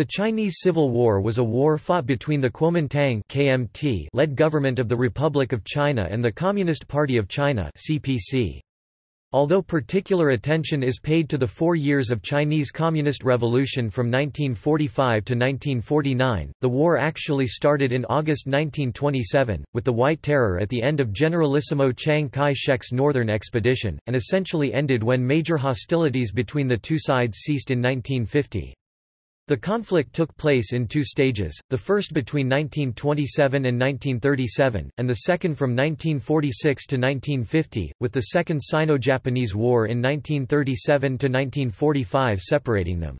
The Chinese Civil War was a war fought between the Kuomintang KMT led government of the Republic of China and the Communist Party of China CPC. Although particular attention is paid to the four years of Chinese Communist Revolution from 1945 to 1949, the war actually started in August 1927, with the White Terror at the end of Generalissimo Chiang Kai-shek's northern expedition, and essentially ended when major hostilities between the two sides ceased in 1950. The conflict took place in two stages, the first between 1927 and 1937, and the second from 1946 to 1950, with the Second Sino-Japanese War in 1937–1945 separating them.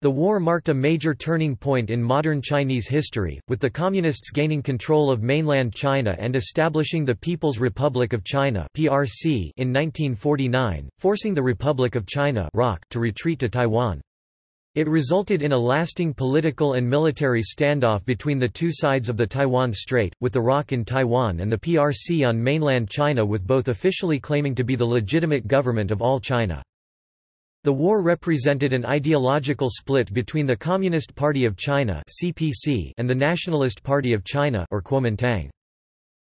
The war marked a major turning point in modern Chinese history, with the Communists gaining control of mainland China and establishing the People's Republic of China in 1949, forcing the Republic of China to retreat to Taiwan. It resulted in a lasting political and military standoff between the two sides of the Taiwan Strait, with the ROC in Taiwan and the PRC on mainland China with both officially claiming to be the legitimate government of all China. The war represented an ideological split between the Communist Party of China and the Nationalist Party of China or Kuomintang.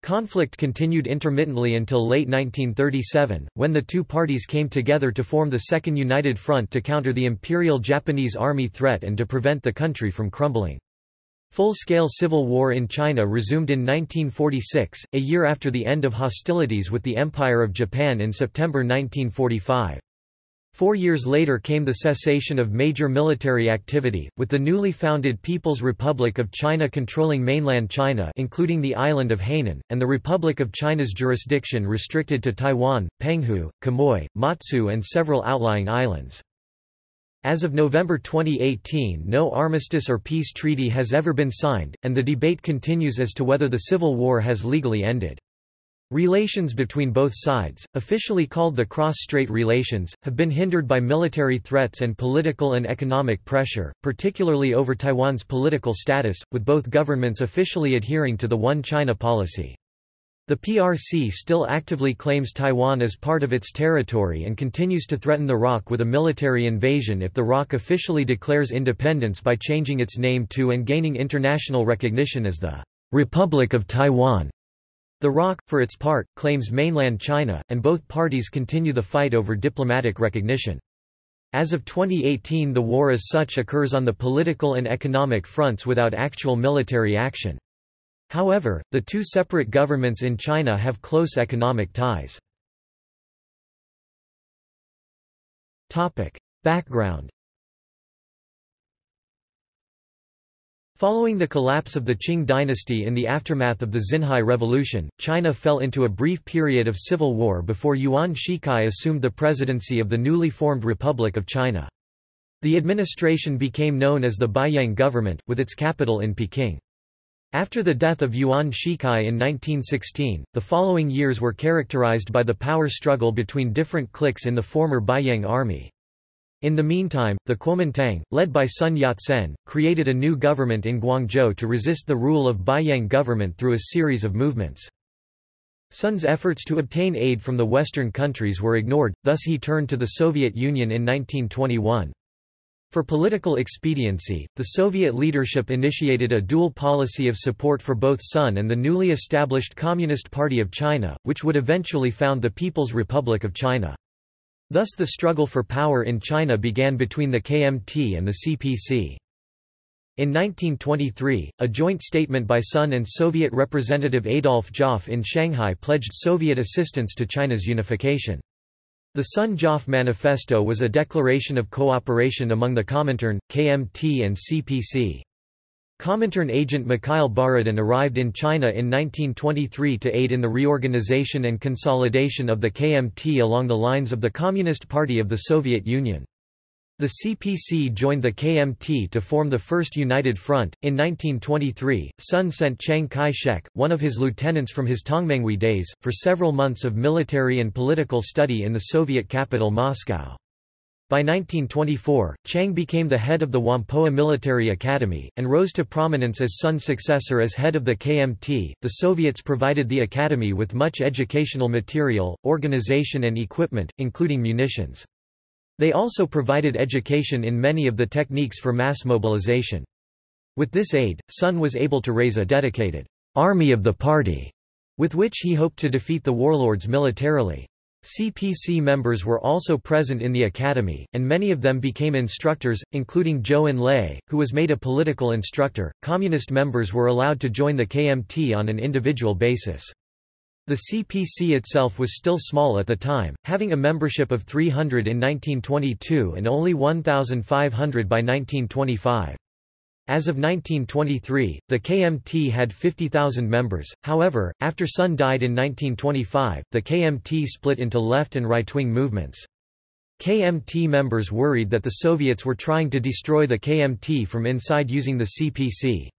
Conflict continued intermittently until late 1937, when the two parties came together to form the Second United Front to counter the Imperial Japanese Army threat and to prevent the country from crumbling. Full-scale civil war in China resumed in 1946, a year after the end of hostilities with the Empire of Japan in September 1945. Four years later came the cessation of major military activity, with the newly founded People's Republic of China controlling mainland China including the island of Hainan, and the Republic of China's jurisdiction restricted to Taiwan, Penghu, Quemoy, Matsu and several outlying islands. As of November 2018 no armistice or peace treaty has ever been signed, and the debate continues as to whether the civil war has legally ended. Relations between both sides, officially called the cross-strait relations, have been hindered by military threats and political and economic pressure, particularly over Taiwan's political status, with both governments officially adhering to the One China policy. The PRC still actively claims Taiwan as part of its territory and continues to threaten the ROC with a military invasion if the ROC officially declares independence by changing its name to and gaining international recognition as the Republic of Taiwan. The ROC, for its part, claims mainland China, and both parties continue the fight over diplomatic recognition. As of 2018 the war as such occurs on the political and economic fronts without actual military action. However, the two separate governments in China have close economic ties. Topic. Background Following the collapse of the Qing dynasty in the aftermath of the Xinhai Revolution, China fell into a brief period of civil war before Yuan Shikai assumed the presidency of the newly formed Republic of China. The administration became known as the Beiyang government, with its capital in Peking. After the death of Yuan Shikai in 1916, the following years were characterized by the power struggle between different cliques in the former Beiyang army. In the meantime, the Kuomintang, led by Sun Yat-sen, created a new government in Guangzhou to resist the rule of Beiyang government through a series of movements. Sun's efforts to obtain aid from the Western countries were ignored, thus he turned to the Soviet Union in 1921. For political expediency, the Soviet leadership initiated a dual policy of support for both Sun and the newly established Communist Party of China, which would eventually found the People's Republic of China. Thus the struggle for power in China began between the KMT and the CPC. In 1923, a joint statement by Sun and Soviet representative Adolf Joffe in Shanghai pledged Soviet assistance to China's unification. The Sun-Joffe Manifesto was a declaration of cooperation among the Comintern, KMT and CPC. Comintern agent Mikhail Borodin arrived in China in 1923 to aid in the reorganization and consolidation of the KMT along the lines of the Communist Party of the Soviet Union. The CPC joined the KMT to form the First United Front. In 1923, Sun sent Chiang Kai shek, one of his lieutenants from his Tongmenghui days, for several months of military and political study in the Soviet capital Moscow. By 1924, Chiang became the head of the Whampoa Military Academy, and rose to prominence as Sun's successor as head of the KMT. The Soviets provided the academy with much educational material, organization, and equipment, including munitions. They also provided education in many of the techniques for mass mobilization. With this aid, Sun was able to raise a dedicated army of the party, with which he hoped to defeat the warlords militarily. CPC members were also present in the academy, and many of them became instructors, including Zhou Enlai, who was made a political instructor. Communist members were allowed to join the KMT on an individual basis. The CPC itself was still small at the time, having a membership of 300 in 1922 and only 1,500 by 1925. As of 1923, the KMT had 50,000 members, however, after Sun died in 1925, the KMT split into left and right-wing movements. KMT members worried that the Soviets were trying to destroy the KMT from inside using the CPC.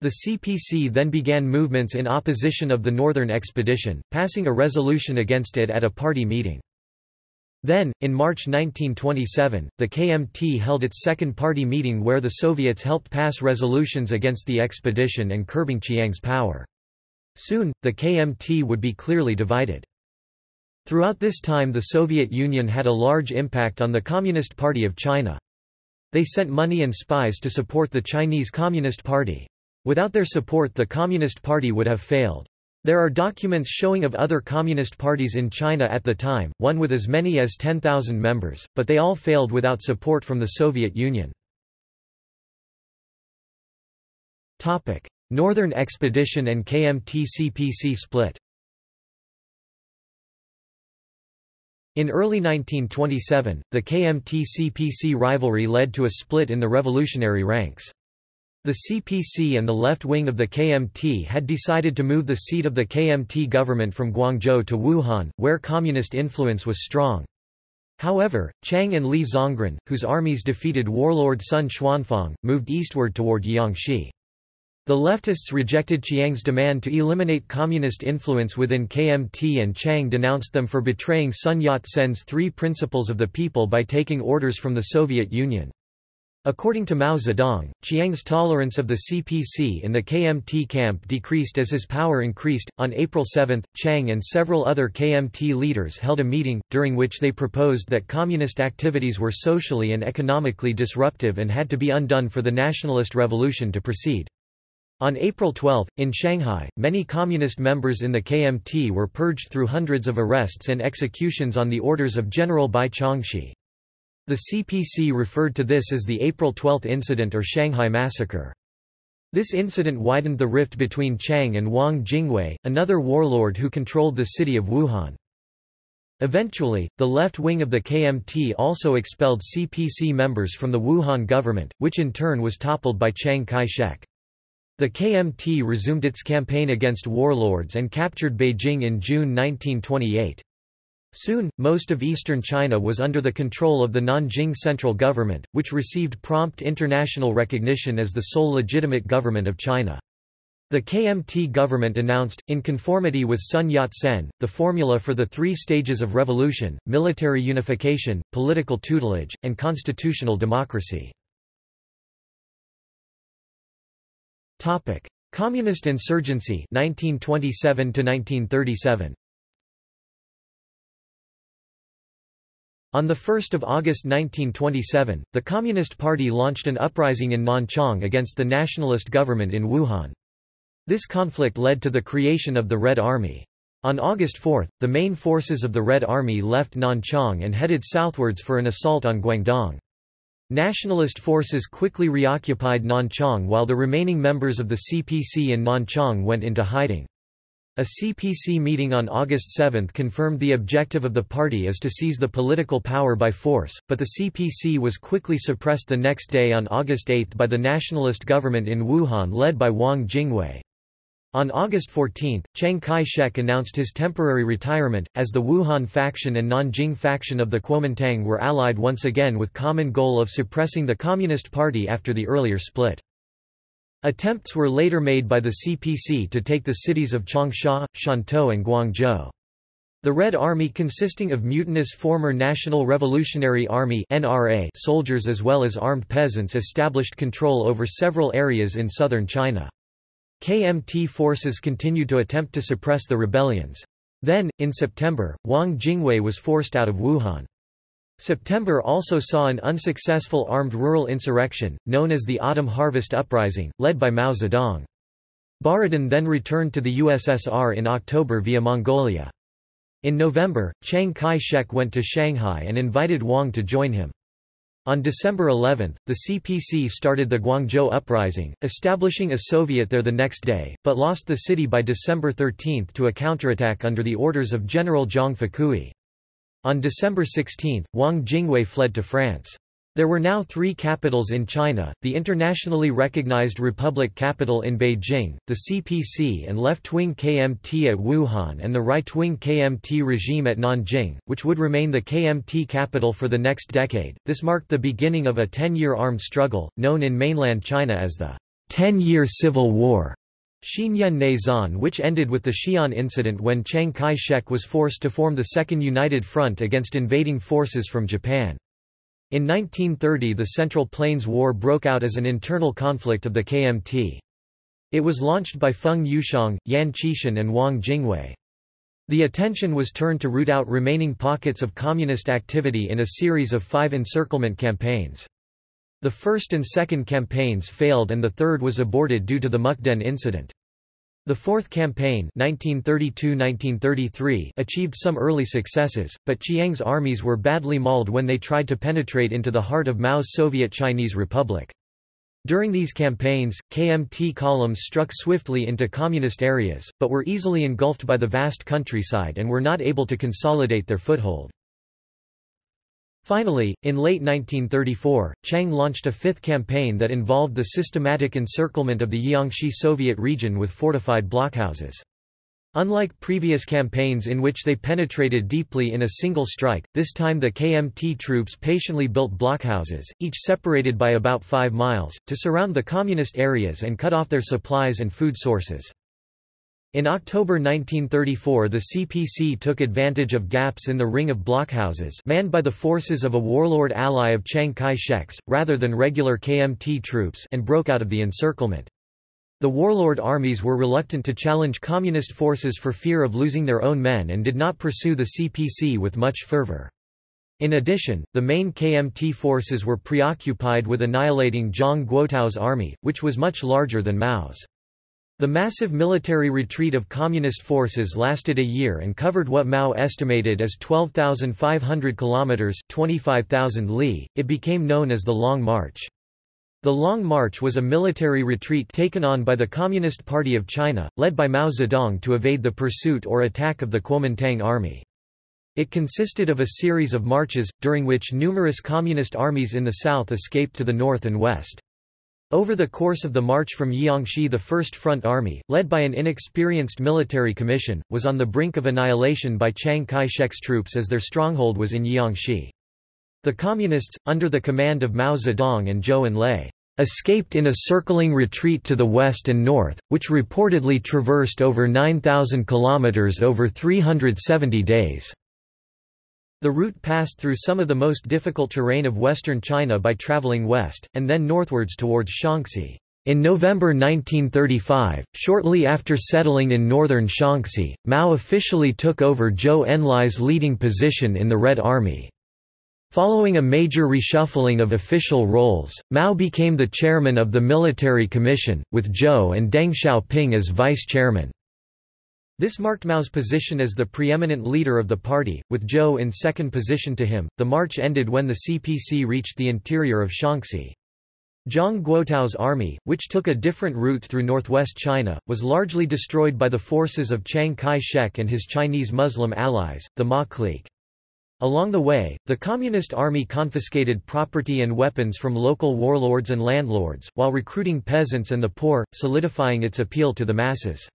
The CPC then began movements in opposition of the Northern Expedition, passing a resolution against it at a party meeting. Then, in March 1927, the KMT held its second party meeting where the Soviets helped pass resolutions against the expedition and curbing Chiang's power. Soon, the KMT would be clearly divided. Throughout this time the Soviet Union had a large impact on the Communist Party of China. They sent money and spies to support the Chinese Communist Party. Without their support the Communist Party would have failed. There are documents showing of other communist parties in China at the time, one with as many as 10,000 members, but they all failed without support from the Soviet Union. Northern Expedition and KMT-CPC split In early 1927, the KMT-CPC rivalry led to a split in the revolutionary ranks. The CPC and the left wing of the KMT had decided to move the seat of the KMT government from Guangzhou to Wuhan, where communist influence was strong. However, Chiang and Li Zongren, whose armies defeated warlord Sun Chuanfang, moved eastward toward Jiangxi. The leftists rejected Chiang's demand to eliminate communist influence within KMT and Chiang denounced them for betraying Sun Yat-sen's three principles of the people by taking orders from the Soviet Union. According to Mao Zedong, Chiang's tolerance of the CPC in the KMT camp decreased as his power increased. On April 7, Chiang and several other KMT leaders held a meeting, during which they proposed that communist activities were socially and economically disruptive and had to be undone for the nationalist revolution to proceed. On April 12, in Shanghai, many communist members in the KMT were purged through hundreds of arrests and executions on the orders of General Bai Chongxi. The CPC referred to this as the April 12 incident or Shanghai massacre. This incident widened the rift between Chiang and Wang Jingwei, another warlord who controlled the city of Wuhan. Eventually, the left wing of the KMT also expelled CPC members from the Wuhan government, which in turn was toppled by Chiang Kai-shek. The KMT resumed its campaign against warlords and captured Beijing in June 1928. Soon, most of eastern China was under the control of the Nanjing central government, which received prompt international recognition as the sole legitimate government of China. The KMT government announced, in conformity with Sun Yat-sen, the formula for the three stages of revolution, military unification, political tutelage, and constitutional democracy. Communist insurgency 1927 -1937. On 1 August 1927, the Communist Party launched an uprising in Nanchang against the nationalist government in Wuhan. This conflict led to the creation of the Red Army. On August 4, the main forces of the Red Army left Nanchang and headed southwards for an assault on Guangdong. Nationalist forces quickly reoccupied Nanchang while the remaining members of the CPC in Nanchang went into hiding. A CPC meeting on August 7 confirmed the objective of the party is to seize the political power by force, but the CPC was quickly suppressed the next day on August 8 by the nationalist government in Wuhan led by Wang Jingwei. On August 14, Chiang Kai-shek announced his temporary retirement, as the Wuhan faction and Nanjing faction of the Kuomintang were allied once again with common goal of suppressing the Communist Party after the earlier split. Attempts were later made by the CPC to take the cities of Changsha, Shantou and Guangzhou. The Red Army consisting of mutinous former National Revolutionary Army NRA soldiers as well as armed peasants established control over several areas in southern China. KMT forces continued to attempt to suppress the rebellions. Then, in September, Wang Jingwei was forced out of Wuhan. September also saw an unsuccessful armed rural insurrection, known as the Autumn Harvest Uprising, led by Mao Zedong. Borodin then returned to the USSR in October via Mongolia. In November, Chiang Kai-shek went to Shanghai and invited Wang to join him. On December 11, the CPC started the Guangzhou Uprising, establishing a Soviet there the next day, but lost the city by December 13 to a counterattack under the orders of General Zhang Fakui. On December 16, Wang Jingwei fled to France. There were now three capitals in China, the internationally recognized Republic capital in Beijing, the CPC and left-wing KMT at Wuhan and the right-wing KMT regime at Nanjing, which would remain the KMT capital for the next decade. This marked the beginning of a ten-year armed struggle, known in mainland China as the Ten-Year Civil War. Xinyan Neizan which ended with the Xi'an incident when Chiang Kai-shek was forced to form the Second United Front against invading forces from Japan. In 1930 the Central Plains War broke out as an internal conflict of the KMT. It was launched by Feng Yuxiang, Yan Xishan and Wang Jingwei. The attention was turned to root out remaining pockets of communist activity in a series of five encirclement campaigns. The first and second campaigns failed and the third was aborted due to the Mukden incident. The Fourth Campaign 1932–1933 achieved some early successes, but Chiang's armies were badly mauled when they tried to penetrate into the heart of Mao's Soviet Chinese Republic. During these campaigns, KMT columns struck swiftly into communist areas, but were easily engulfed by the vast countryside and were not able to consolidate their foothold. Finally, in late 1934, Chiang launched a fifth campaign that involved the systematic encirclement of the Jiangxi Soviet region with fortified blockhouses. Unlike previous campaigns in which they penetrated deeply in a single strike, this time the KMT troops patiently built blockhouses, each separated by about 5 miles, to surround the communist areas and cut off their supplies and food sources. In October 1934 the CPC took advantage of gaps in the ring of blockhouses manned by the forces of a warlord ally of Chiang Kai-shek's, rather than regular KMT troops and broke out of the encirclement. The warlord armies were reluctant to challenge communist forces for fear of losing their own men and did not pursue the CPC with much fervor. In addition, the main KMT forces were preoccupied with annihilating Zhang Guotao's army, which was much larger than Mao's. The massive military retreat of Communist forces lasted a year and covered what Mao estimated as 12,500 kilometers (25,000 li). It became known as the Long March. The Long March was a military retreat taken on by the Communist Party of China, led by Mao Zedong to evade the pursuit or attack of the Kuomintang army. It consisted of a series of marches, during which numerous Communist armies in the south escaped to the north and west. Over the course of the march from Jiangxi the First Front Army, led by an inexperienced military commission, was on the brink of annihilation by Chiang Kai-shek's troops as their stronghold was in Jiangxi. The Communists, under the command of Mao Zedong and Zhou Enlai, escaped in a circling retreat to the west and north, which reportedly traversed over 9,000 kilometers over 370 days. The route passed through some of the most difficult terrain of western China by traveling west, and then northwards towards Shaanxi. In November 1935, shortly after settling in northern Shaanxi, Mao officially took over Zhou Enlai's leading position in the Red Army. Following a major reshuffling of official roles, Mao became the chairman of the Military Commission, with Zhou and Deng Xiaoping as vice-chairman. This marked Mao's position as the preeminent leader of the party, with Zhou in second position to him. The march ended when the CPC reached the interior of Shaanxi. Zhang Guotao's army, which took a different route through northwest China, was largely destroyed by the forces of Chiang Kai-shek and his Chinese Muslim allies, the Ma clique. Along the way, the Communist Army confiscated property and weapons from local warlords and landlords, while recruiting peasants and the poor, solidifying its appeal to the masses.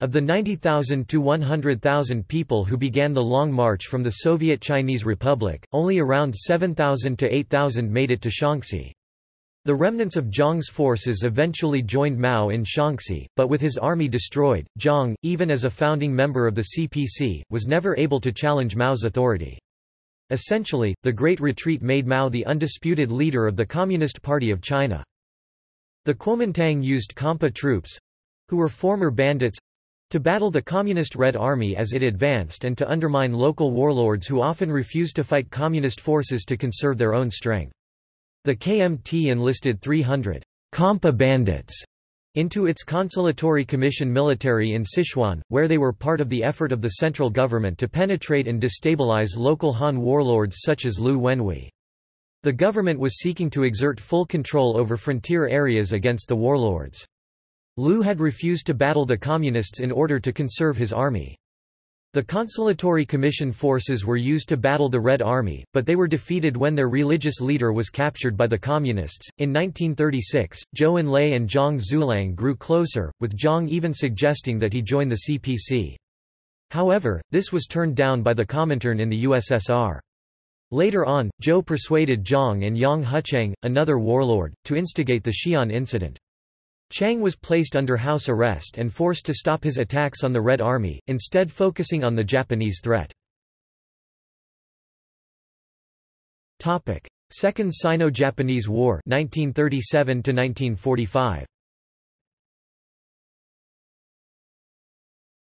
Of the 90,000 to 100,000 people who began the Long March from the Soviet Chinese Republic, only around 7,000 to 8,000 made it to Shaanxi. The remnants of Zhang's forces eventually joined Mao in Shaanxi, but with his army destroyed, Zhang, even as a founding member of the CPC, was never able to challenge Mao's authority. Essentially, the Great Retreat made Mao the undisputed leader of the Communist Party of China. The Kuomintang used Khampa troops, who were former bandits, To battle the Communist Red Army as it advanced and to undermine local warlords who often refused to fight Communist forces to conserve their own strength. The KMT enlisted 300 Khampa bandits into its consolatory commission military in Sichuan, where they were part of the effort of the central government to penetrate and destabilize local Han warlords such as Liu Wenhui. The government was seeking to exert full control over frontier areas against the warlords. Liu had refused to battle the Communists in order to conserve his army. The consolatory commission forces were used to battle the Red Army, but they were defeated when their religious leader was captured by the Communists. In 1936, Zhou Enlai and Zhang Xueliang grew closer, with Zhang even suggesting that he join the CPC. However, this was turned down by the Comintern in the USSR. Later on, Zhou persuaded Zhang and Yang Hucheng, another warlord, to instigate the Xi'an incident. Chiang was placed under house arrest and forced to stop his attacks on the Red Army, instead focusing on the Japanese threat. Second Sino-Japanese War 1937 -1945.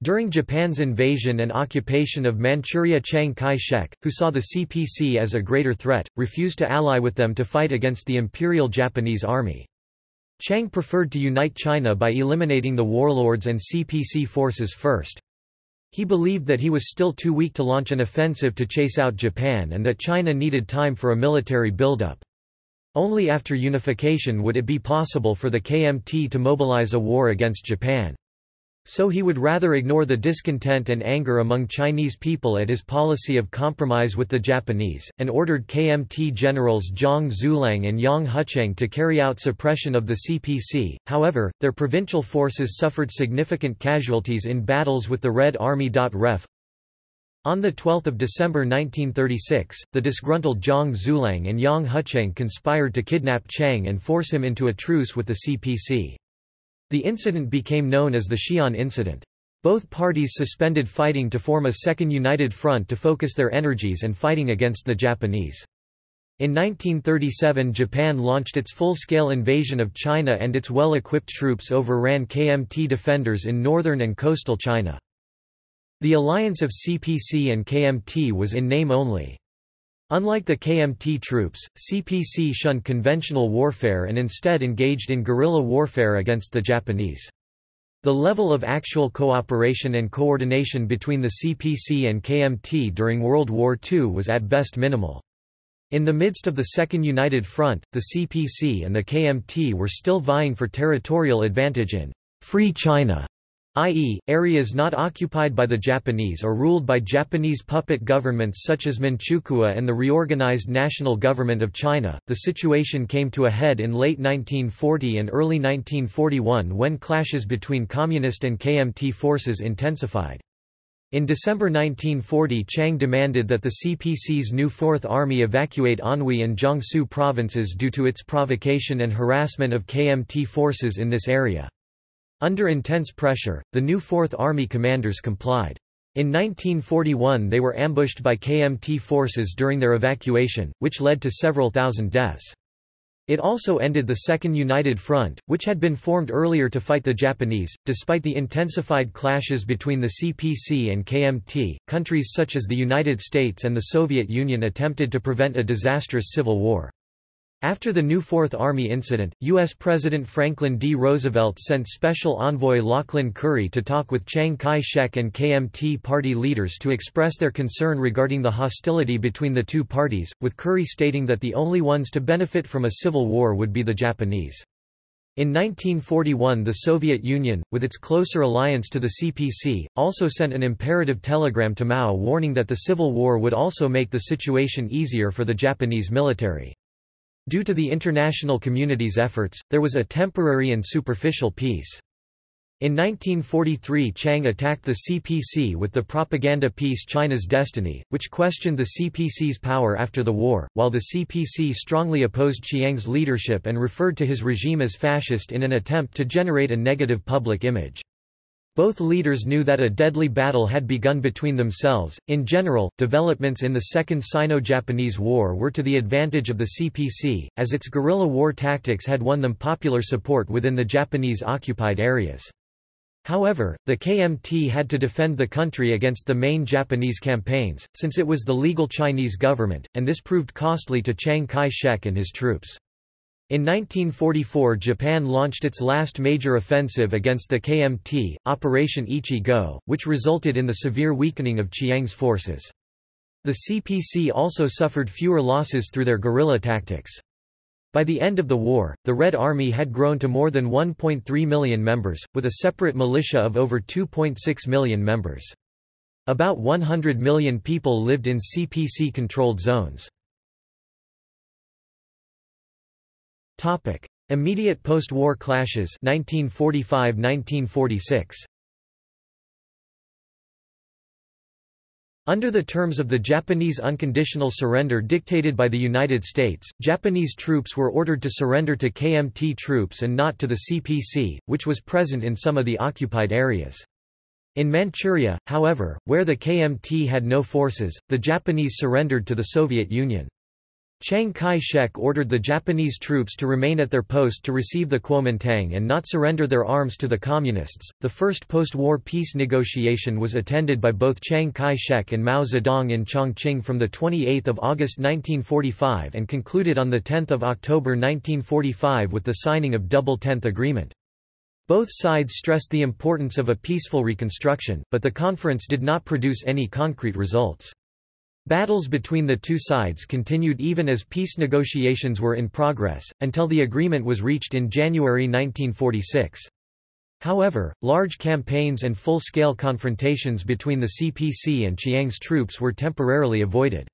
During Japan's invasion and occupation of Manchuria Chiang Kai-shek, who saw the CPC as a greater threat, refused to ally with them to fight against the Imperial Japanese Army. Chiang preferred to unite China by eliminating the warlords and CPC forces first. He believed that he was still too weak to launch an offensive to chase out Japan and that China needed time for a military buildup. Only after unification would it be possible for the KMT to mobilize a war against Japan. So he would rather ignore the discontent and anger among Chinese people at his policy of compromise with the Japanese, and ordered KMT generals Zhang Xueliang and Yang Hucheng to carry out suppression of the CPC. However, their provincial forces suffered significant casualties in battles with the Red Army. Ref. On 12 December 1936, the disgruntled Zhang Xueliang and Yang Hucheng conspired to kidnap Chiang and force him into a truce with the CPC. The incident became known as the Xi'an Incident. Both parties suspended fighting to form a second united front to focus their energies and fighting against the Japanese. In 1937 Japan launched its full-scale invasion of China and its well-equipped troops overran KMT defenders in northern and coastal China. The alliance of CPC and KMT was in name only. Unlike the KMT troops, CPC shunned conventional warfare and instead engaged in guerrilla warfare against the Japanese. The level of actual cooperation and coordination between the CPC and KMT during World War II was at best minimal. In the midst of the Second United Front, the CPC and the KMT were still vying for territorial advantage in Free China i.e., areas not occupied by the Japanese or ruled by Japanese puppet governments such as Manchukuo and the reorganized National Government of China. The situation came to a head in late 1940 and early 1941 when clashes between Communist and KMT forces intensified. In December 1940 Chiang demanded that the CPC's new Fourth Army evacuate Anhui and Jiangsu provinces due to its provocation and harassment of KMT forces in this area. Under intense pressure, the new Fourth Army commanders complied. In 1941 they were ambushed by KMT forces during their evacuation, which led to several thousand deaths. It also ended the Second United Front, which had been formed earlier to fight the Japanese. Despite the intensified clashes between the CPC and KMT, countries such as the United States and the Soviet Union attempted to prevent a disastrous civil war. After the new Fourth Army incident, U.S. President Franklin D. Roosevelt sent Special Envoy Lauchlin Currie to talk with Chiang Kai-shek and KMT party leaders to express their concern regarding the hostility between the two parties, with Curry stating that the only ones to benefit from a civil war would be the Japanese. In 1941 the Soviet Union, with its closer alliance to the CPC, also sent an imperative telegram to Mao warning that the Civil War would also make the situation easier for the Japanese military. Due to the international community's efforts, there was a temporary and superficial peace. In 1943 Chiang attacked the CPC with the propaganda piece China's Destiny, which questioned the CPC's power after the war, while the CPC strongly opposed Chiang's leadership and referred to his regime as fascist in an attempt to generate a negative public image. Both leaders knew that a deadly battle had begun between themselves. In general, developments in the Second Sino Japanese War were to the advantage of the CPC, as its guerrilla war tactics had won them popular support within the Japanese occupied areas. However, the KMT had to defend the country against the main Japanese campaigns, since it was the legal Chinese government, and this proved costly to Chiang Kai-shek and his troops. In 1944 Japan launched its last major offensive against the KMT, Operation Ichi-Go, which resulted in the severe weakening of Chiang's forces. The CPC also suffered fewer losses through their guerrilla tactics. By the end of the war, the Red Army had grown to more than 1.3 million members, with a separate militia of over 2.6 million members. About 100 million people lived in CPC-controlled zones. Immediate post-war clashes 1945–1946 Under the terms of the Japanese unconditional surrender dictated by the United States, Japanese troops were ordered to surrender to KMT troops and not to the CPC, which was present in some of the occupied areas. In Manchuria, however, where the KMT had no forces, the Japanese surrendered to the Soviet Union. Chiang Kai-shek ordered the Japanese troops to remain at their post to receive the Kuomintang and not surrender their arms to the Communists. The first post-war peace negotiation was attended by both Chiang Kai-shek and Mao Zedong in Chongqing from the 28th of August 1945 and concluded on the 10th of October 1945 with the signing of Double Tenth Agreement. Both sides stressed the importance of a peaceful reconstruction, but the conference did not produce any concrete results. Battles between the two sides continued even as peace negotiations were in progress, until the agreement was reached in January 1946. However, large campaigns and full-scale confrontations between the CPC and Chiang's troops were temporarily avoided.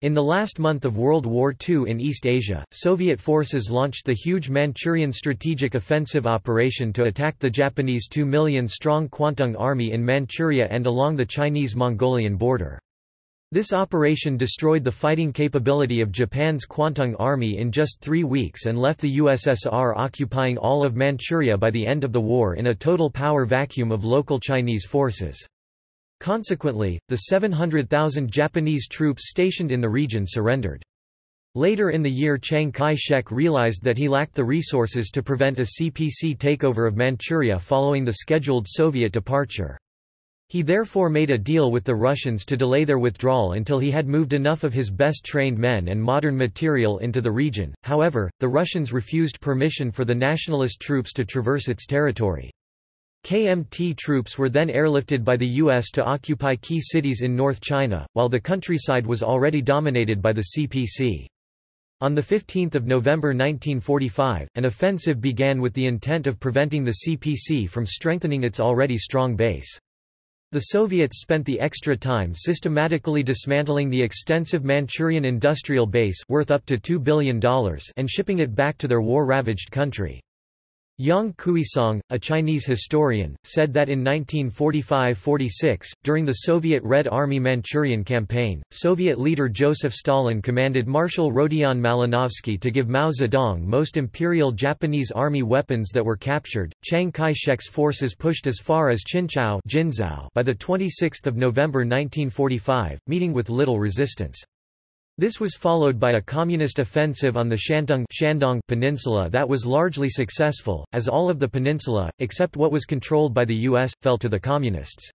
In the last month of World War II in East Asia, Soviet forces launched the huge Manchurian Strategic Offensive Operation to attack the Japanese 2 million-strong Kwantung Army in Manchuria and along the Chinese-Mongolian border. This operation destroyed the fighting capability of Japan's Kwantung Army in just three weeks and left the USSR occupying all of Manchuria by the end of the war in a total power vacuum of local Chinese forces. Consequently, the 700,000 Japanese troops stationed in the region surrendered. Later in the year Chiang Kai-shek realized that he lacked the resources to prevent a CPC takeover of Manchuria following the scheduled Soviet departure. He therefore made a deal with the Russians to delay their withdrawal until he had moved enough of his best trained men and modern material into the region, however, the Russians refused permission for the nationalist troops to traverse its territory. KMT troops were then airlifted by the U.S. to occupy key cities in North China, while the countryside was already dominated by the CPC. On 15 November 1945, an offensive began with the intent of preventing the CPC from strengthening its already strong base. The Soviets spent the extra time systematically dismantling the extensive Manchurian industrial base worth up to $2 billion and shipping it back to their war-ravaged country. Yang Kuisong, a Chinese historian, said that in 1945–46, during the Soviet Red Army Manchurian campaign, Soviet leader Joseph Stalin commanded Marshal Rodion Malinovsky to give Mao Zedong most Imperial Japanese Army weapons that were captured. Chiang Kai-shek's forces pushed as far as Jinzhou by the 26 November 1945, meeting with little resistance. This was followed by a communist offensive on the Shantung Shandong Peninsula that was largely successful, as all of the peninsula, except what was controlled by the U.S., fell to the Communists.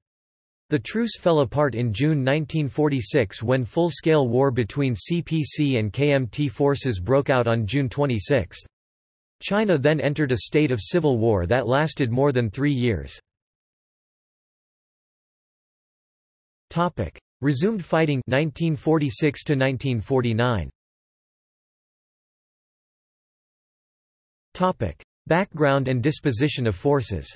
The truce fell apart in June 1946 when full-scale war between CPC and KMT forces broke out on June 26. China then entered a state of civil war that lasted more than three years. Resumed fighting 1946 to 1949. Topic: Background and disposition of forces.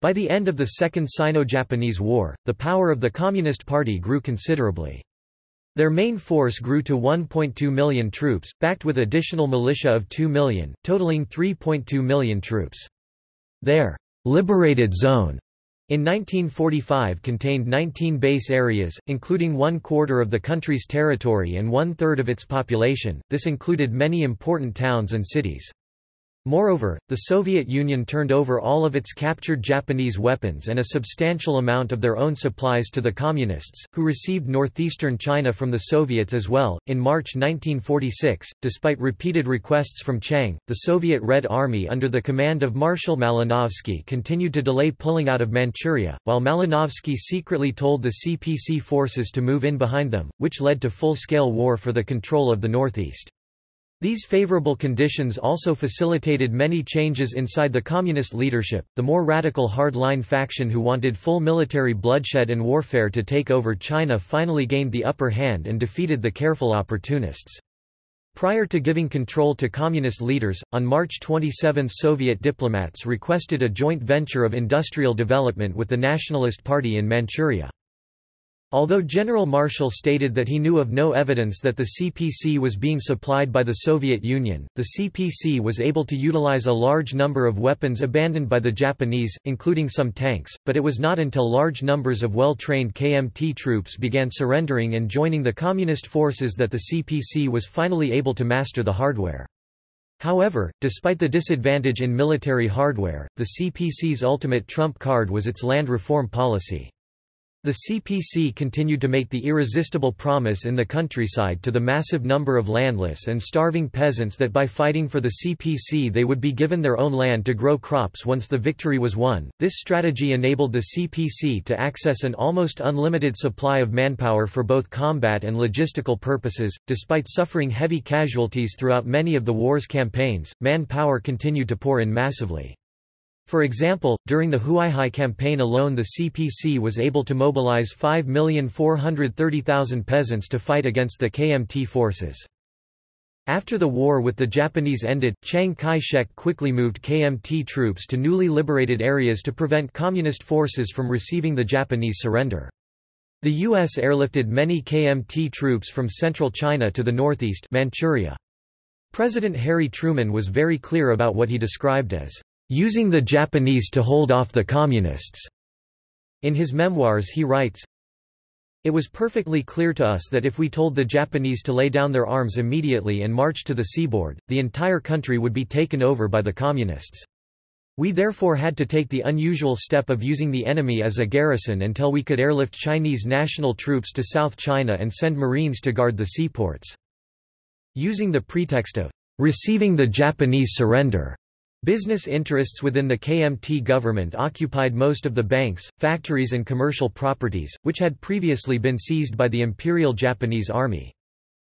By the end of the Second Sino-Japanese War, the power of the Communist Party grew considerably. Their main force grew to 1.2 million troops, backed with additional militia of 2 million, totaling 3.2 million troops. Their liberated zone in 1945 contained 19 base areas, including one quarter of the country's territory and one-third of its population, this included many important towns and cities. Moreover, the Soviet Union turned over all of its captured Japanese weapons and a substantial amount of their own supplies to the Communists, who received northeastern China from the Soviets as well. In March 1946, despite repeated requests from Chiang, the Soviet Red Army under the command of Marshal Malinovsky continued to delay pulling out of Manchuria, while Malinovsky secretly told the CPC forces to move in behind them, which led to full-scale war for the control of the northeast. These favorable conditions also facilitated many changes inside the communist leadership. The more radical hardline faction who wanted full military bloodshed and warfare to take over China finally gained the upper hand and defeated the careful opportunists. Prior to giving control to communist leaders, on March 27 Soviet diplomats requested a joint venture of industrial development with the Nationalist Party in Manchuria. Although General Marshall stated that he knew of no evidence that the CPC was being supplied by the Soviet Union, the CPC was able to utilize a large number of weapons abandoned by the Japanese, including some tanks, but it was not until large numbers of well-trained KMT troops began surrendering and joining the Communist forces that the CPC was finally able to master the hardware. However, despite the disadvantage in military hardware, the CPC's ultimate trump card was its land reform policy. The CPC continued to make the irresistible promise in the countryside to the massive number of landless and starving peasants that by fighting for the CPC they would be given their own land to grow crops once the victory was won. This strategy enabled the CPC to access an almost unlimited supply of manpower for both combat and logistical purposes. Despite suffering heavy casualties throughout many of the war's campaigns, manpower continued to pour in massively. For example, during the Huaihai campaign alone the CPC was able to mobilize 5,430,000 peasants to fight against the KMT forces. After the war with the Japanese ended, Chiang Kai-shek quickly moved KMT troops to newly liberated areas to prevent Communist forces from receiving the Japanese surrender. The U.S. airlifted many KMT troops from central China to the northeast Manchuria. President Harry Truman was very clear about what he described as using the Japanese to hold off the Communists. In his memoirs he writes, It was perfectly clear to us that if we told the Japanese to lay down their arms immediately and march to the seaboard, the entire country would be taken over by the Communists. We therefore had to take the unusual step of using the enemy as a garrison until we could airlift Chinese national troops to South China and send Marines to guard the seaports. Using the pretext of receiving the Japanese surrender, Business interests within the KMT government occupied most of the banks, factories and commercial properties, which had previously been seized by the Imperial Japanese Army.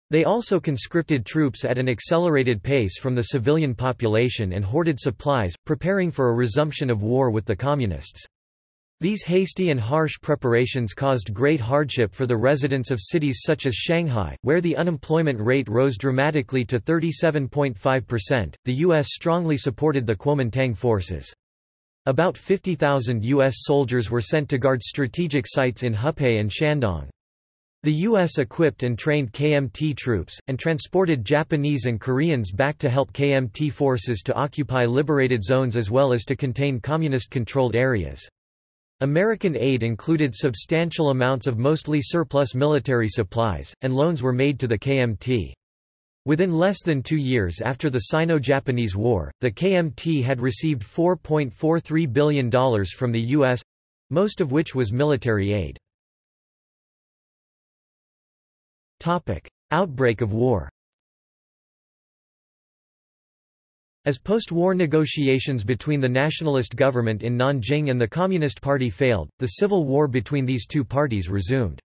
They also conscripted troops at an accelerated pace from the civilian population and hoarded supplies, preparing for a resumption of war with the Communists. These hasty and harsh preparations caused great hardship for the residents of cities such as Shanghai, where the unemployment rate rose dramatically to 37.5%. The U.S. strongly supported the Kuomintang forces. About 50,000 U.S. soldiers were sent to guard strategic sites in Hupei and Shandong. The U.S. equipped and trained KMT troops, and transported Japanese and Koreans back to help KMT forces to occupy liberated zones as well as to contain communist-controlled areas. American aid included substantial amounts of mostly surplus military supplies, and loans were made to the KMT. Within less than two years after the Sino-Japanese War, the KMT had received $4.43 billion from the U.S.—most of which was military aid. Outbreak of war As post-war negotiations between the nationalist government in Nanjing and the Communist Party failed, the civil war between these two parties resumed.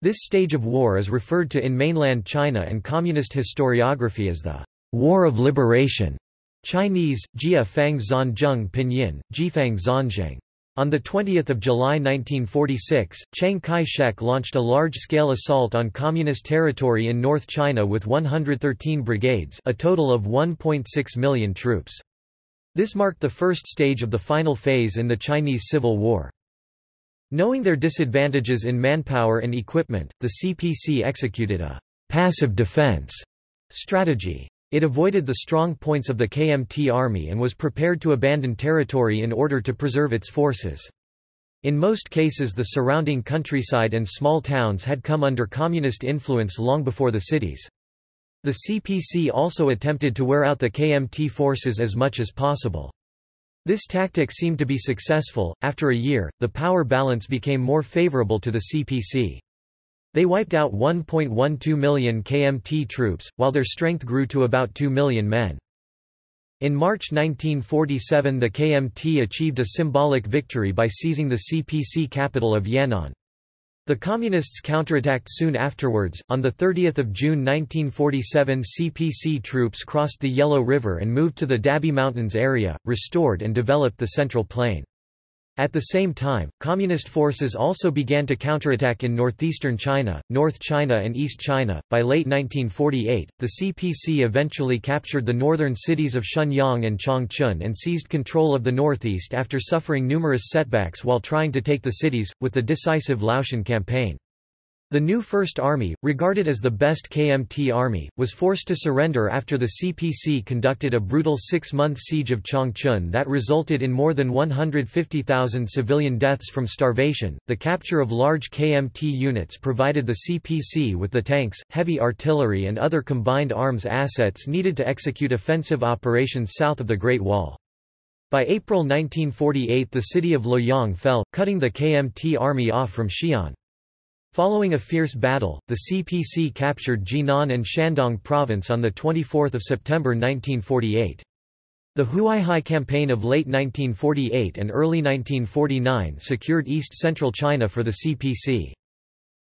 This stage of war is referred to in mainland China and communist historiography as the War of Liberation. Chinese, Jia Fang Zanzheng Pinyin, Jifang Zanzheng. On 20 July 1946, Chiang Kai-shek launched a large-scale assault on Communist territory in North China with 113 brigades a total of 1.6 million troops. This marked the first stage of the final phase in the Chinese Civil War. Knowing their disadvantages in manpower and equipment, the CPC executed a «passive defense» strategy. It avoided the strong points of the KMT army and was prepared to abandon territory in order to preserve its forces. In most cases the surrounding countryside and small towns had come under communist influence long before the cities. The CPC also attempted to wear out the KMT forces as much as possible. This tactic seemed to be successful. After a year, the power balance became more favorable to the CPC. They wiped out 1.12 million KMT troops, while their strength grew to about 2 million men. In March 1947 the KMT achieved a symbolic victory by seizing the CPC capital of Yan'an. The Communists counterattacked soon afterwards. On 30 June 1947 CPC troops crossed the Yellow River and moved to the Dabie Mountains area, restored and developed the Central Plain. At the same time, Communist forces also began to counterattack in northeastern China, North China and East China. By late 1948, the CPC eventually captured the northern cities of Shenyang and Changchun and seized control of the northeast after suffering numerous setbacks while trying to take the cities, with the decisive Liaoshen campaign. The new First Army, regarded as the best KMT army, was forced to surrender after the CPC conducted a brutal six-month siege of Changchun that resulted in more than 150,000 civilian deaths from starvation. The capture of large KMT units provided the CPC with the tanks, heavy artillery and other combined arms assets needed to execute offensive operations south of the Great Wall. By April 1948 the city of Luoyang fell, cutting the KMT army off from Xi'an. Following a fierce battle, the CPC captured Jinan and Shandong province on 24 September 1948. The Huaihai campaign of late 1948 and early 1949 secured east-central China for the CPC.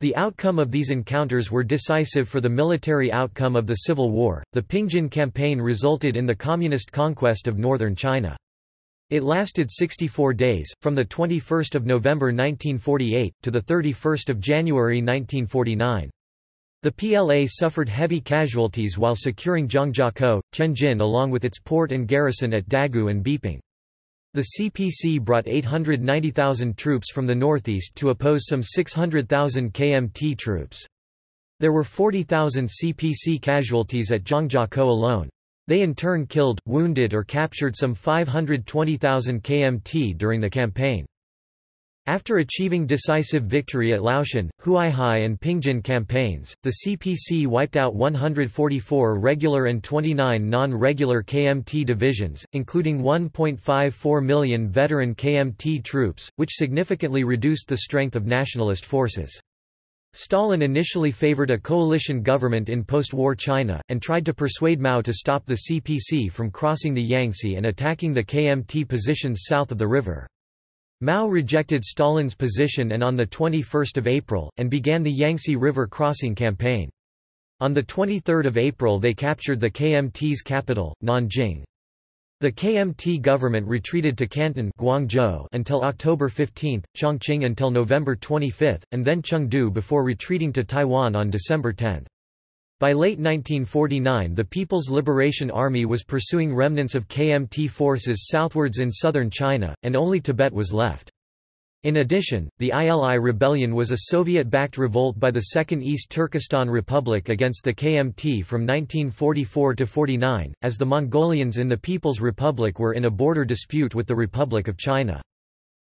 The outcome of these encounters were decisive for the military outcome of the Civil War. The Pingjin campaign resulted in the communist conquest of northern China. It lasted 64 days, from 21 November 1948, to 31 January 1949. The PLA suffered heavy casualties while securing Zhangjiakou, Tianjin along with its port and garrison at Dagu and Beiping. The CPC brought 890,000 troops from the northeast to oppose some 600,000 KMT troops. There were 40,000 CPC casualties at Zhangjiakou alone. They in turn killed, wounded or captured some 520,000 KMT during the campaign. After achieving decisive victory at Liaoshen, Huaihai and Pingjin campaigns, the CPC wiped out 144 regular and 29 non-regular KMT divisions, including 1.54 million veteran KMT troops, which significantly reduced the strength of nationalist forces. Stalin initially favored a coalition government in post-war China, and tried to persuade Mao to stop the CPC from crossing the Yangtze and attacking the KMT positions south of the river. Mao rejected Stalin's position and on 21 April, and began the Yangtze River crossing campaign. On 23 April they captured the KMT's capital, Nanjing. The KMT government retreated to Canton Guangzhou until October 15, Chongqing until November 25, and then Chengdu before retreating to Taiwan on December 10. By late 1949 the People's Liberation Army was pursuing remnants of KMT forces southwards in southern China, and only Tibet was left. In addition, the ILI rebellion was a Soviet-backed revolt by the Second East Turkestan Republic against the KMT from 1944 to 49, as the Mongolians in the People's Republic were in a border dispute with the Republic of China.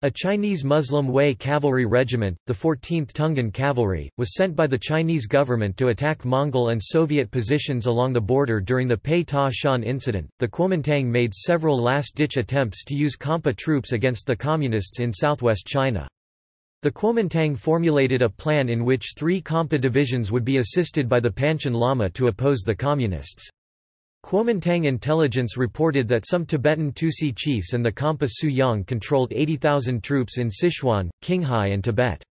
A Chinese Muslim Hui cavalry regiment, the 14th Tungan Cavalry, was sent by the Chinese government to attack Mongol and Soviet positions along the border during the Pei Ta Shan incident. The Kuomintang made several last ditch attempts to use Khampa troops against the Communists in southwest China. The Kuomintang formulated a plan in which three Khampa divisions would be assisted by the Panchen Lama to oppose the Communists. Kuomintang intelligence reported that some Tibetan Tusi chiefs and the Khampa Su Yang controlled 80,000 troops in Sichuan, Qinghai and Tibet.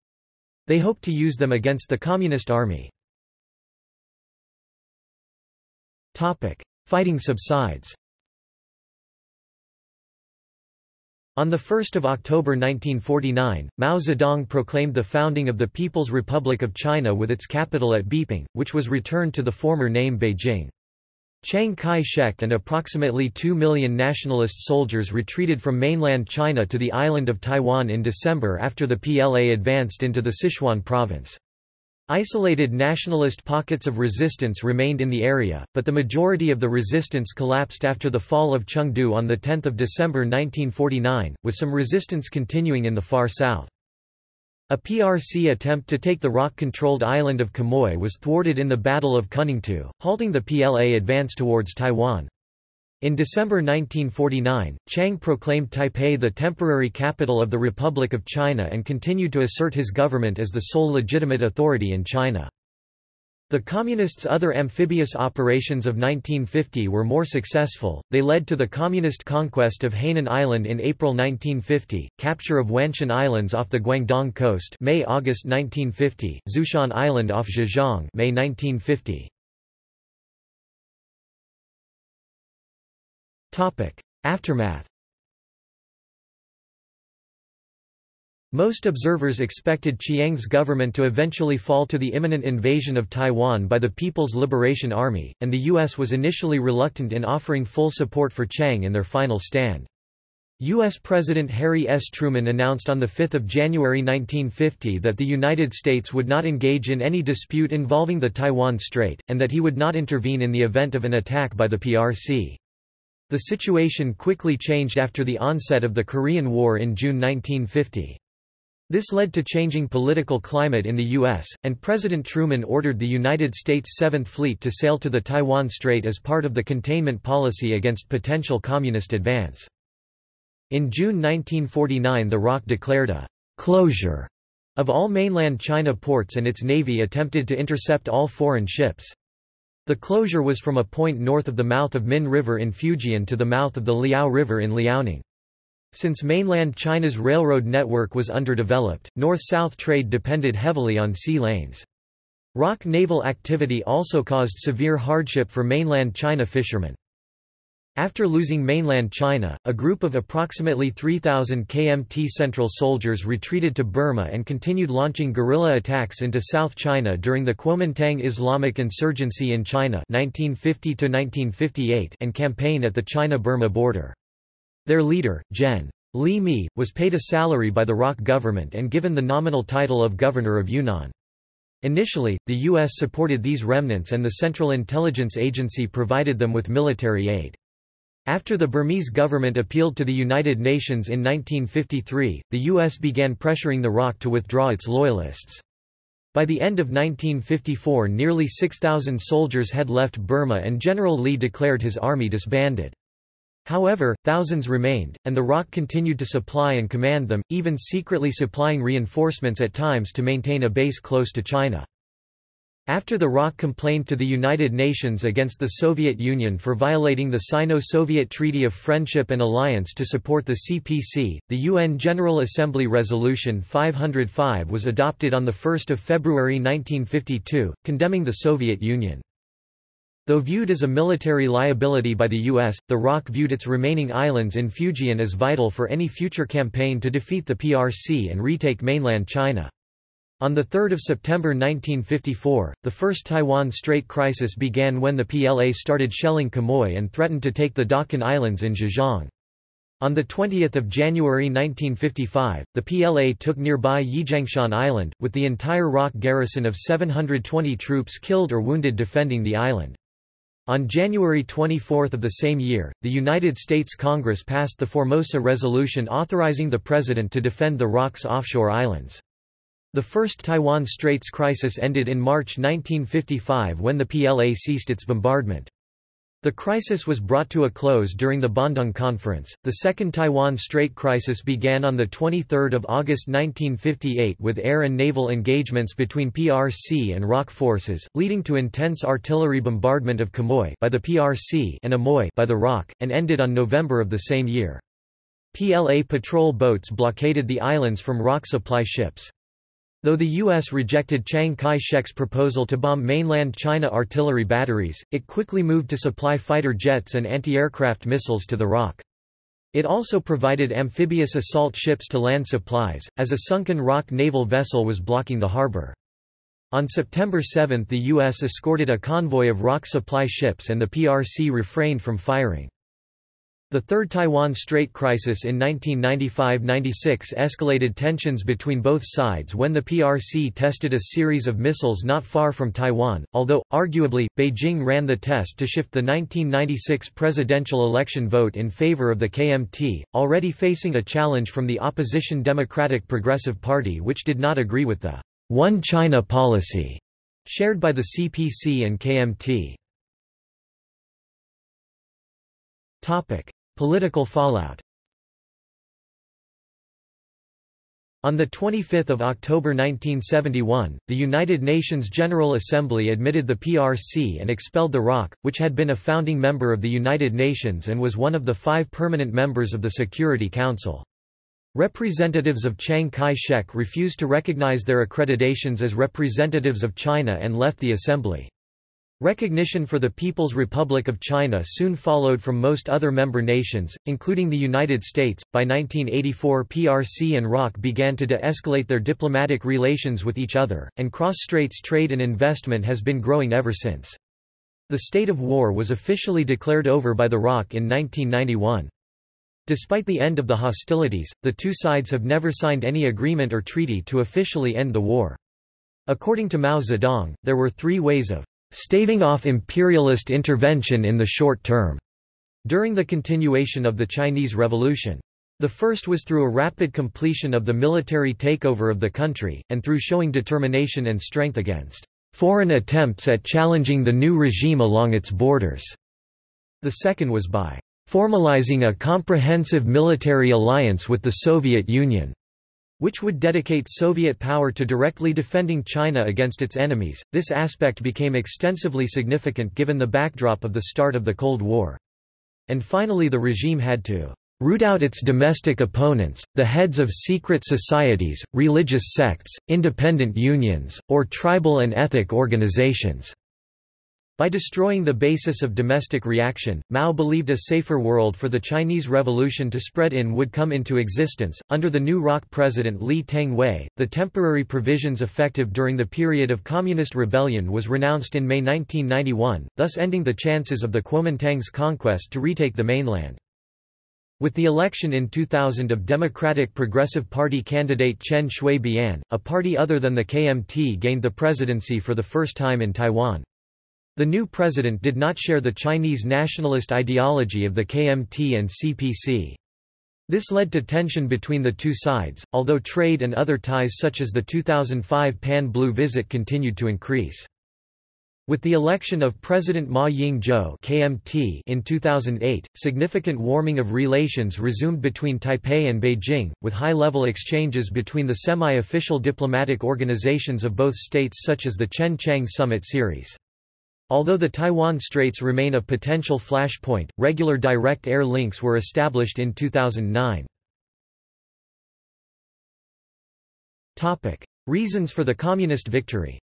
They hoped to use them against the Communist Army. Fighting subsides On 1 October 1949, Mao Zedong proclaimed the founding of the People's Republic of China with its capital at Beiping, which was returned to the former name Beijing. Chiang Kai-shek and approximately 2 million nationalist soldiers retreated from mainland China to the island of Taiwan in December after the PLA advanced into the Sichuan province. Isolated nationalist pockets of resistance remained in the area, but the majority of the resistance collapsed after the fall of Chengdu on 10 December 1949, with some resistance continuing in the far south. A PRC attempt to take the ROC-controlled island of Quemoy was thwarted in the Battle of Kuningtou, halting the PLA advance towards Taiwan. In December 1949, Chiang proclaimed Taipei the temporary capital of the Republic of China and continued to assert his government as the sole legitimate authority in China. The Communists' other amphibious operations of 1950 were more successful, they led to the Communist conquest of Hainan Island in April 1950, capture of Wanshan Islands off the Guangdong coast May-August 1950, Zhoushan Island off Zhejiang May 1950. Aftermath Most observers expected Chiang's government to eventually fall to the imminent invasion of Taiwan by the People's Liberation Army, and the U.S. was initially reluctant in offering full support for Chiang in their final stand. U.S. President Harry S. Truman announced on 5 January 1950 that the United States would not engage in any dispute involving the Taiwan Strait, and that he would not intervene in the event of an attack by the PRC. The situation quickly changed after the onset of the Korean War in June 1950. This led to changing political climate in the U.S., and President Truman ordered the United States Seventh Fleet to sail to the Taiwan Strait as part of the containment policy against potential communist advance. In June 1949 the ROC declared a «closure» of all mainland China ports and its navy attempted to intercept all foreign ships. The closure was from a point north of the mouth of Min River in Fujian to the mouth of the Liao River in Liaoning. Since mainland China's railroad network was underdeveloped, north-south trade depended heavily on sea lanes. ROC naval activity also caused severe hardship for mainland China fishermen. After losing mainland China, a group of approximately 3,000 KMT Central soldiers retreated to Burma and continued launching guerrilla attacks into South China during the Kuomintang Islamic insurgency in China 1950 and campaign at the China-Burma border. Their leader, Gen. Li Mi, was paid a salary by the ROC government and given the nominal title of Governor of Yunnan. Initially, the U.S. supported these remnants and the Central Intelligence Agency provided them with military aid. After the Burmese government appealed to the United Nations in 1953, the U.S. began pressuring the ROC to withdraw its loyalists. By the end of 1954 nearly 6,000 soldiers had left Burma and General Li declared his army disbanded. However, thousands remained, and the ROC continued to supply and command them, even secretly supplying reinforcements at times to maintain a base close to China. After the ROC complained to the United Nations against the Soviet Union for violating the Sino-Soviet Treaty of Friendship and Alliance to support the CPC, the UN General Assembly Resolution 505 was adopted on 1 February 1952, condemning the Soviet Union. Though viewed as a military liability by the U.S., the ROC viewed its remaining islands in Fujian as vital for any future campaign to defeat the PRC and retake mainland China. On 3 September 1954, the First Taiwan Strait crisis began when the PLA started shelling Quemoy and threatened to take the Dachen Islands in Zhejiang. On 20 January 1955, the PLA took nearby Yijiangshan Island, with the entire ROC garrison of 720 troops killed or wounded defending the island. On January 24 of the same year, the United States Congress passed the Formosa Resolution authorizing the President to defend the ROC's offshore islands. The first Taiwan Straits crisis ended in March 1955 when the PLA ceased its bombardment. The crisis was brought to a close during the Bandung Conference. The Second Taiwan Strait crisis began on 23 August 1958 with air and naval engagements between PRC and ROC forces, leading to intense artillery bombardment of Quemoy by the PRC and Amoy by the ROC, and ended on November of the same year. PLA patrol boats blockaded the islands from ROC supply ships. Though the U.S. rejected Chiang Kai-shek's proposal to bomb mainland China artillery batteries, it quickly moved to supply fighter jets and anti-aircraft missiles to the ROC. It also provided amphibious assault ships to land supplies, as a sunken ROC naval vessel was blocking the harbor. On September 7 the U.S. escorted a convoy of ROC supply ships and the PRC refrained from firing. The Third Taiwan Strait crisis in 1995–96 escalated tensions between both sides when the PRC tested a series of missiles not far from Taiwan, although, arguably, Beijing ran the test to shift the 1996 presidential election vote in favor of the KMT, already facing a challenge from the opposition Democratic Progressive Party which did not agree with the One China policy shared by the CPC and KMT. Political fallout On 25 October 1971, the United Nations General Assembly admitted the PRC and expelled the ROC, which had been a founding member of the United Nations and was one of the five permanent members of the Security Council. Representatives of Chiang Kai-shek refused to recognize their accreditations as representatives of China and left the assembly. Recognition for the People's Republic of China soon followed from most other member nations, including the United States. By 1984, PRC and ROC began to de escalate their diplomatic relations with each other, and cross straits trade and investment has been growing ever since. The state of war was officially declared over by the ROC in 1991. Despite the end of the hostilities, the two sides have never signed any agreement or treaty to officially end the war. According to Mao Zedong, there were three ways of staving off imperialist intervention in the short term, during the continuation of the Chinese Revolution. The first was through a rapid completion of the military takeover of the country, and through showing determination and strength against foreign attempts at challenging the new regime along its borders. The second was by formalizing a comprehensive military alliance with the Soviet Union which would dedicate Soviet power to directly defending China against its enemies. This aspect became extensively significant given the backdrop of the start of the Cold War. And finally the regime had to root out its domestic opponents, the heads of secret societies, religious sects, independent unions, or tribal and ethnic organizations. By destroying the basis of domestic reaction, Mao believed a safer world for the Chinese Revolution to spread in would come into existence. Under the new ROC president Lee Teng-hui, the temporary provisions effective during the period of communist rebellion was renounced in May 1991, thus ending the chances of the Kuomintang's conquest to retake the mainland. With the election in 2000 of Democratic Progressive Party candidate Chen Shui-bian, a party other than the KMT gained the presidency for the first time in Taiwan. The new president did not share the Chinese nationalist ideology of the KMT and CPC. This led to tension between the two sides, although trade and other ties such as the 2005 Pan-Blue visit continued to increase. With the election of President Ma Ying-jeou (KMT) in 2008, significant warming of relations resumed between Taipei and Beijing, with high-level exchanges between the semi-official diplomatic organizations of both states such as the Chen Chiang Summit series. Although the Taiwan Straits remain a potential flashpoint, regular direct air links were established in 2009. Reasons for the Communist victory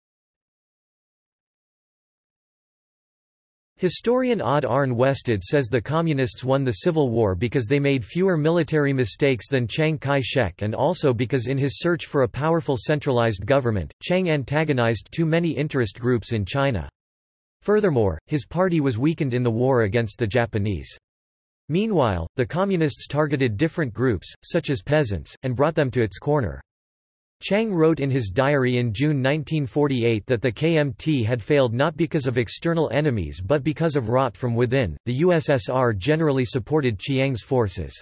Historian Odd Arne Westad says the Communists won the Civil War because they made fewer military mistakes than Chiang Kai-shek and also because in his search for a powerful centralized government, Chiang antagonized too many interest groups in China. Furthermore, his party was weakened in the war against the Japanese. Meanwhile, the Communists targeted different groups, such as peasants, and brought them to its corner. Chiang wrote in his diary in June 1948 that the KMT had failed not because of external enemies but because of rot from within. The USSR generally supported Chiang's forces.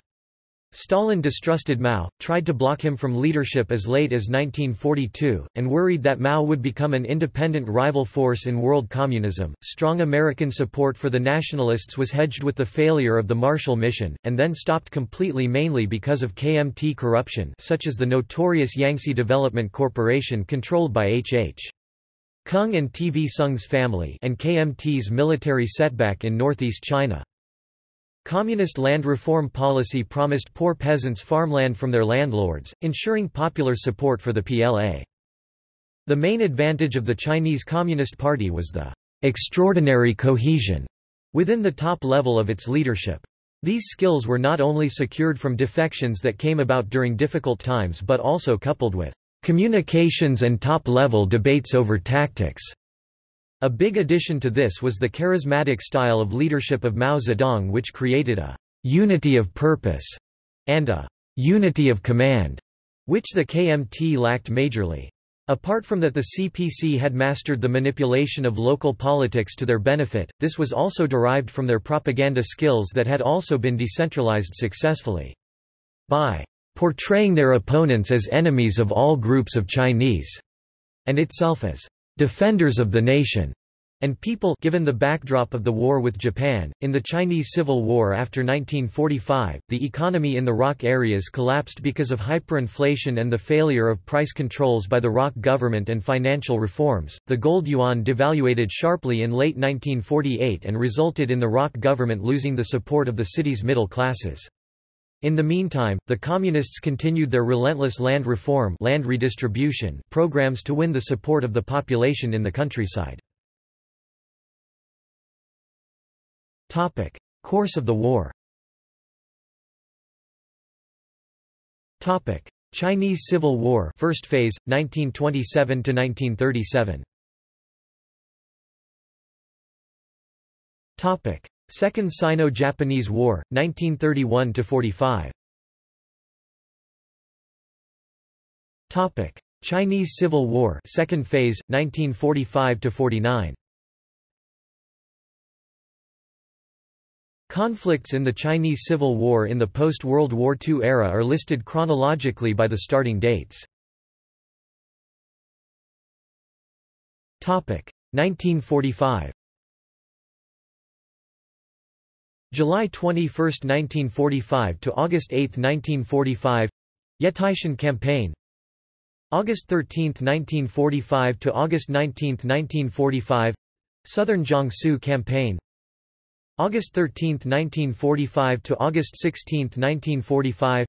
Stalin distrusted Mao, tried to block him from leadership as late as 1942, and worried that Mao would become an independent rival force in world communism. Strong American support for the nationalists was hedged with the failure of the Marshall Mission, and then stopped completely mainly because of KMT corruption, such as the notorious Yangtze Development Corporation controlled by H. H. Kung and TV Soong's family, and KMT's military setback in northeast China. Communist land reform policy promised poor peasants farmland from their landlords, ensuring popular support for the PLA. The main advantage of the Chinese Communist Party was the extraordinary cohesion within the top level of its leadership. These skills were not only secured from defections that came about during difficult times but also coupled with communications and top-level debates over tactics. A big addition to this was the charismatic style of leadership of Mao Zedong which created a unity of purpose and a unity of command, which the KMT lacked majorly. Apart from that the CPC had mastered the manipulation of local politics to their benefit, this was also derived from their propaganda skills that had also been decentralized successfully. By portraying their opponents as enemies of all groups of Chinese, and itself as defenders of the nation, and people given the backdrop of the war with Japan. In the Chinese Civil War after 1945, the economy in the ROC areas collapsed because of hyperinflation and the failure of price controls by the ROC government and financial reforms. The gold yuan devaluated sharply in late 1948 and resulted in the ROC government losing the support of the city's middle classes. In the meantime, the Communists continued their relentless land reform land redistribution programs to win the support of the population in the countryside. Course of the war. Chinese Civil War, First Phase, 1927 to 1937. Topic: Second Sino-Japanese War, 1931–45 Topic: Chinese Civil War, Second Phase, 1945–49 Conflicts in the Chinese Civil War in the post-World War II era are listed chronologically by the starting dates. 1945 July 21, 1945 to August 8, 1945 Yetaishan Campaign. August 13, 1945 to August 19, 1945 Southern Jiangsu Campaign. August 13, 1945 to August 16, 1945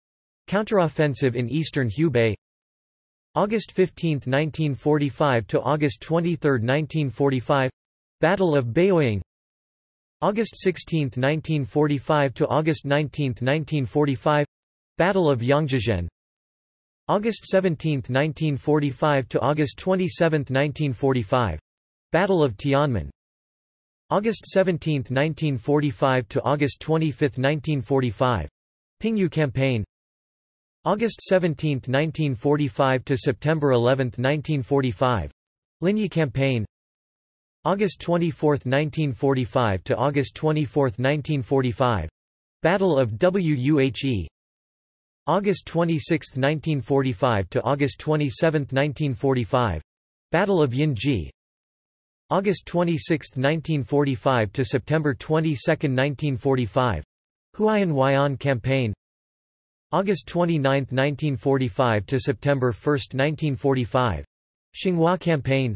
Counteroffensive in eastern Hubei. August 15, 1945 to August 23, 1945 Battle of Beiyang August 16, 1945 to August 19, 1945 Battle of Yangzhezhen August 17, 1945 to August 27, 1945 Battle of Tianmen August 17, 1945 to August 25, 1945. Pingyu Campaign. August 17, 1945 to September 11, 1945. Linyi Campaign. August 24, 1945 to August 24, 1945. Battle of Wuhe. August 26, 1945 to August 27, 1945. Battle of Yinji. August 26, 1945 to September 22, 1945. Huaiyin Weian Campaign. August 29, 1945 to September 1, 1945. Xinghua Campaign.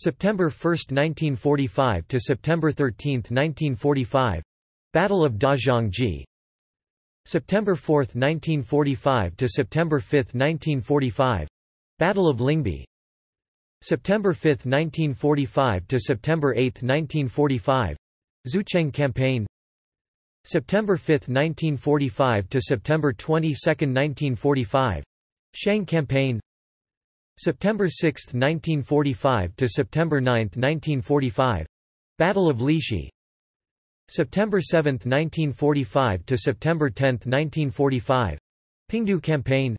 September 1, 1945 to September 13, 1945. Battle of Dazhangji. September 4, 1945 to September 5, 1945. Battle of Lingbi. September 5, 1945 to September 8, 1945. Zucheng Campaign. September 5, 1945 to September 22, 1945. Shang Campaign. September 6, 1945 to September 9, 1945. Battle of Lishi. September 7, 1945 to September 10, 1945. Pingdu Campaign.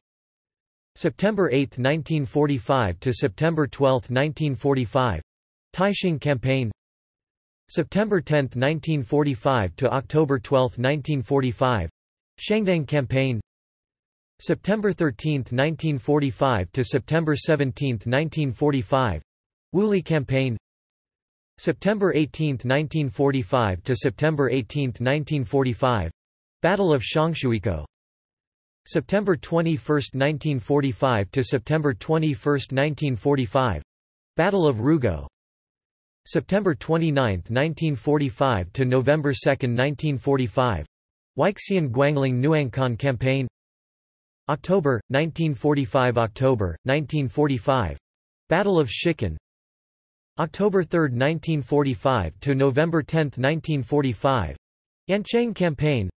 September 8, 1945 to September 12, 1945. Taixing Campaign. September 10, 1945 to October 12, 1945. Shangdang Campaign. September 13, 1945 to September 17, 1945. Wuli Campaign. September 18, 1945 to September 18, 1945. Battle of Shangshuiko. September 21, 1945 to September 21, 1945. Battle of Rugao. September 29, 1945 to November 2, 1945. Weixian Guangling Nuangkan Campaign. October 1945 October 1945. Battle of Shikan. October 3, 1945 to November 10, 1945. Yancheng Campaign.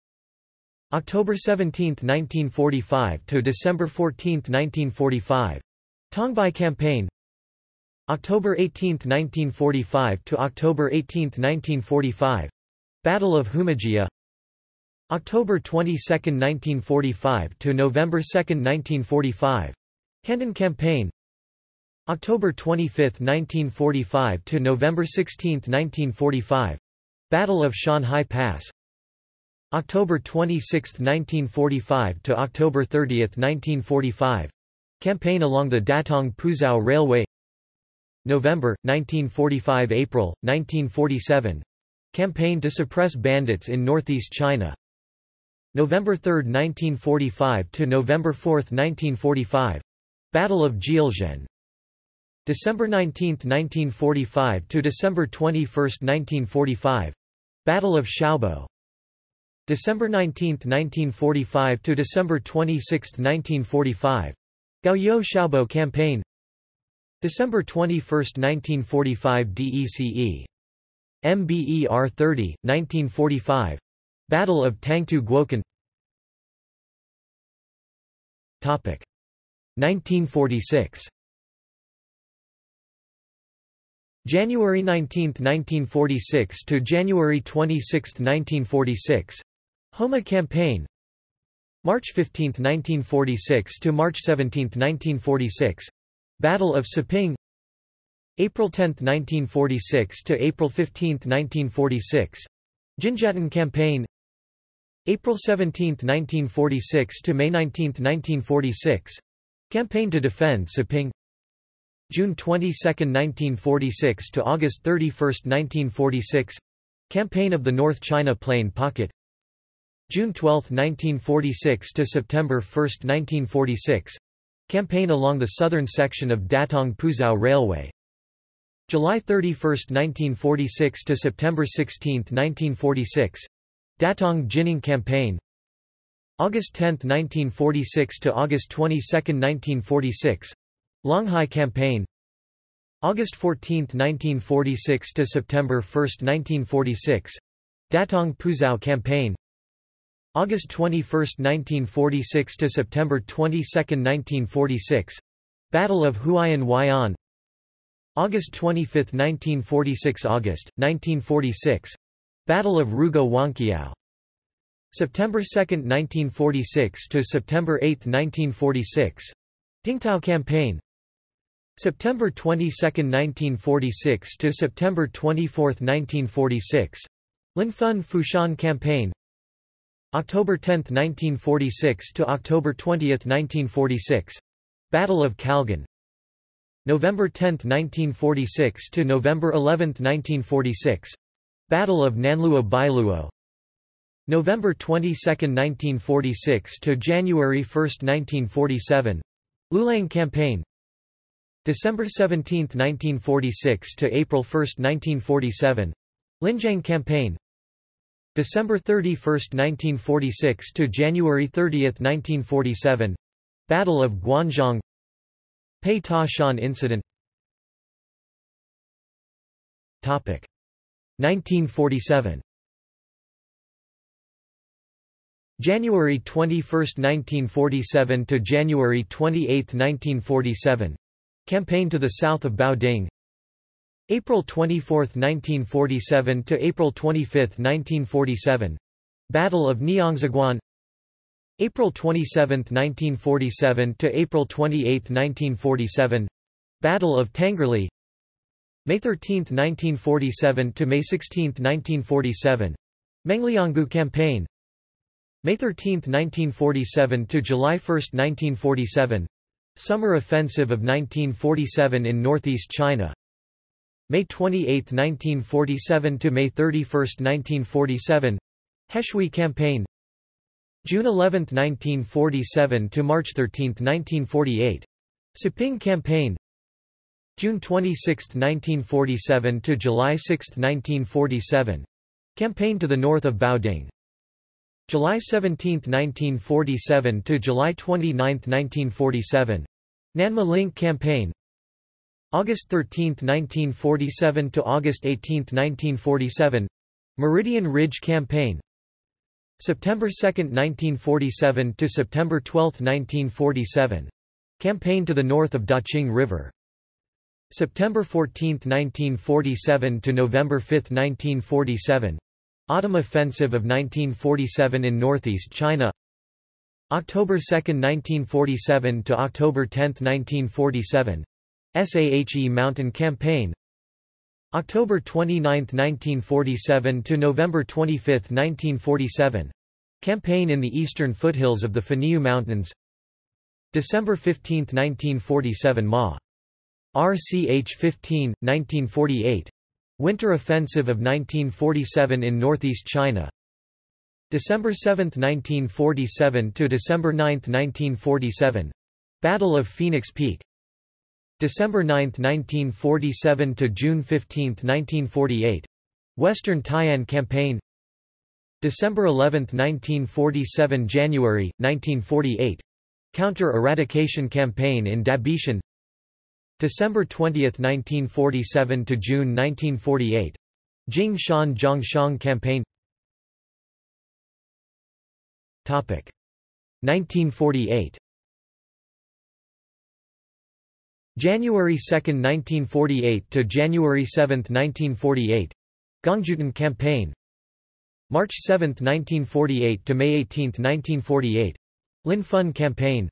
October 17, 1945 to December 14, 1945. Tongbai Campaign. October 18, 1945 to October 18, 1945. Battle of Humajia. October 22, 1945 to November 2, 1945 Handan Campaign. October 25, 1945 to November 16, 1945 Battle of Shanhai Pass. October 26, 1945 to October 30, 1945 Campaign along the Datong-Puzhou Railway. November, 1945 April, 1947 Campaign to suppress bandits in northeast China November 3, 1945 to November 4, 1945 Battle of Jielzhen December 19, 1945 to December 21, 1945 Battle of Xiaobo. December 19, 1945 to December 26, 1945 Gaoyou Xiaobo Campaign. December 21, 1945 DECE MBER 30, 1945 Battle of Tangtu Guokan. Topic. 1946 January 19, 1946 to January 26, 1946 Homa Campaign. March 15, 1946 to March 17, 1946 Battle of Siping. April 10, 1946 to April 15, 1946 Jinjiatan Campaign April 17, 1946 to May 19, 1946 Campaign to defend Siping June 22, 1946 to August 31, 1946 Campaign of the North China Plain Pocket. June 12, 1946 to September 1, 1946 Campaign along the southern section of Datong-Puzhou Railway. July 31, 1946 to September 16, 1946 Datong Jining Campaign. August 10, 1946 to August 22, 1946 Longhai Campaign. August 14, 1946 to September 1, 1946 Datong Puzhou Campaign. August 21, 1946 to September 22, 1946 Battle of Huaiyin Huai'an August 25, 1946 August 1946 Battle of Rugao Wanqiao September 2, 1946 to September 8, 1946 Dingtao Campaign. September 22, 1946 to September 24, 1946 Linfen Fushan Campaign. October 10, 1946 to October 20, 1946 Battle of Kalgan November 10, 1946 to November 11, 1946 Battle of Nanluo Bailuo. November 22, 1946 to January 1, 1947 Lulang Campaign. December 17, 1946 to April 1, 1947 Linjiang Campaign. December 31, 1946 to January 30, 1947 Battle of Guanzhong Pei Ta Shan Incident. Topic 1947 January 21, 1947 to January 28, 1947 Campaign to the south of Baoding April 24, 1947 to April 25, 1947 Battle of Niangziguan April 27, 1947 to April 28, 1947 Battle of Tangerli May 13, 1947 to May 16, 1947 Menglianggu Campaign. May 13, 1947 to July 1, 1947 Summer Offensive of 1947 in northeast China. May 28, 1947 to May 31, 1947 Heshui Campaign. June 11, 1947 to March 13, 1948 Siping Campaign June 26, 1947 to July 6, 1947 Campaign to the north of Baoding. July 17, 1947 to July 29, 1947 Nanma Link Campaign. August 13, 1947 to August 18, 1947 Meridian Ridge Campaign. September 2, 1947 to September 12, 1947 Campaign to the north of Daqing River September 14, 1947 to November 5, 1947 Autumn Offensive of 1947 in northeast China. October 2, 1947 to October 10, 1947 SAHE Mountain Campaign. October 29, 1947 to November 25, 1947 Campaign in the eastern foothills of the Fanyu Mountains. December 15, 1947 Ma. RCH 15, 1948 Winter Offensive of 1947 in northeast China. December 7, 1947 to December 9, 1947 Battle of Phoenix Peak. December 9, 1947 to June 15, 1948 Western Tai'an Campaign. December 11, 1947 January 1948 Counter-eradication campaign in Dabieshan December 20, 1947 to June 1948 Jing Shan campaign. Topic. 1948 January 2, 1948 to January 7, 1948 Gongjutan Campaign. March 7, 1948 to May 18, 1948 Linfen Campaign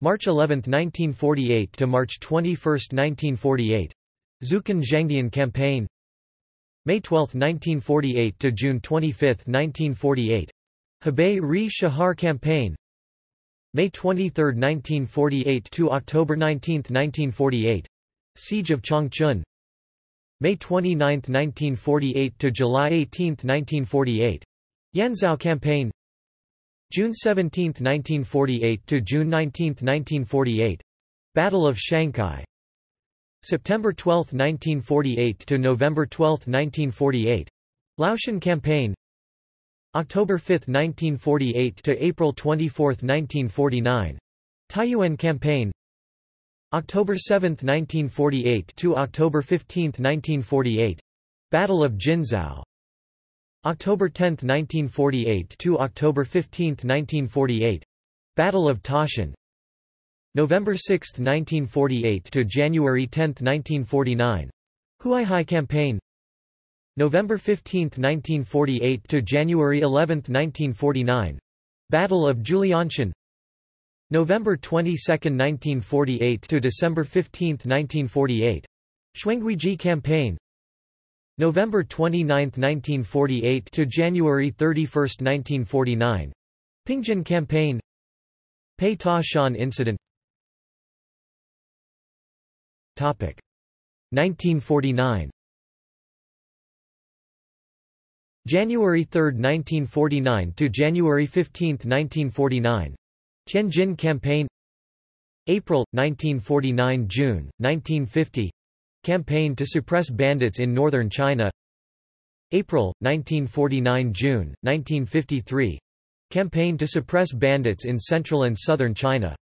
March 11, 1948 to March 21, 1948 Zukan Zhangdian Campaign. May 12, 1948 to June 25, 1948 Hebei Ri Shahar Campaign. May 23, 1948 to October 19, 1948 Siege of Changchun. May 29, 1948 to July 18, 1948 Yanzhou Campaign June 17, 1948 to June 19, 1948 Battle of Shanghai. September 12, 1948 to November 12, 1948 Liaoshen Campaign. October 5, 1948 to April 24, 1949 Taiyuan Campaign. October 7, 1948 to October 15, 1948 Battle of Jinzhou October 10, 1948 to October 15, 1948 Battle of Tashan November 6, 1948 to January 10, 1949 Huaihai Campaign November 15, 1948 to January 11, 1949. Battle of Julianshan. November 22, 1948 to December 15, 1948. Shuanghuiji Campaign. November 29, 1948 to January 31, 1949. Pingjin Campaign. Pei Ta Shan Incident. Topic 1949. January 3, 1949 to January 15, 1949. Tianjin Campaign April 1949 June 1950 Campaign to suppress bandits in northern China April 1949 June 1953 Campaign to suppress bandits in central and southern China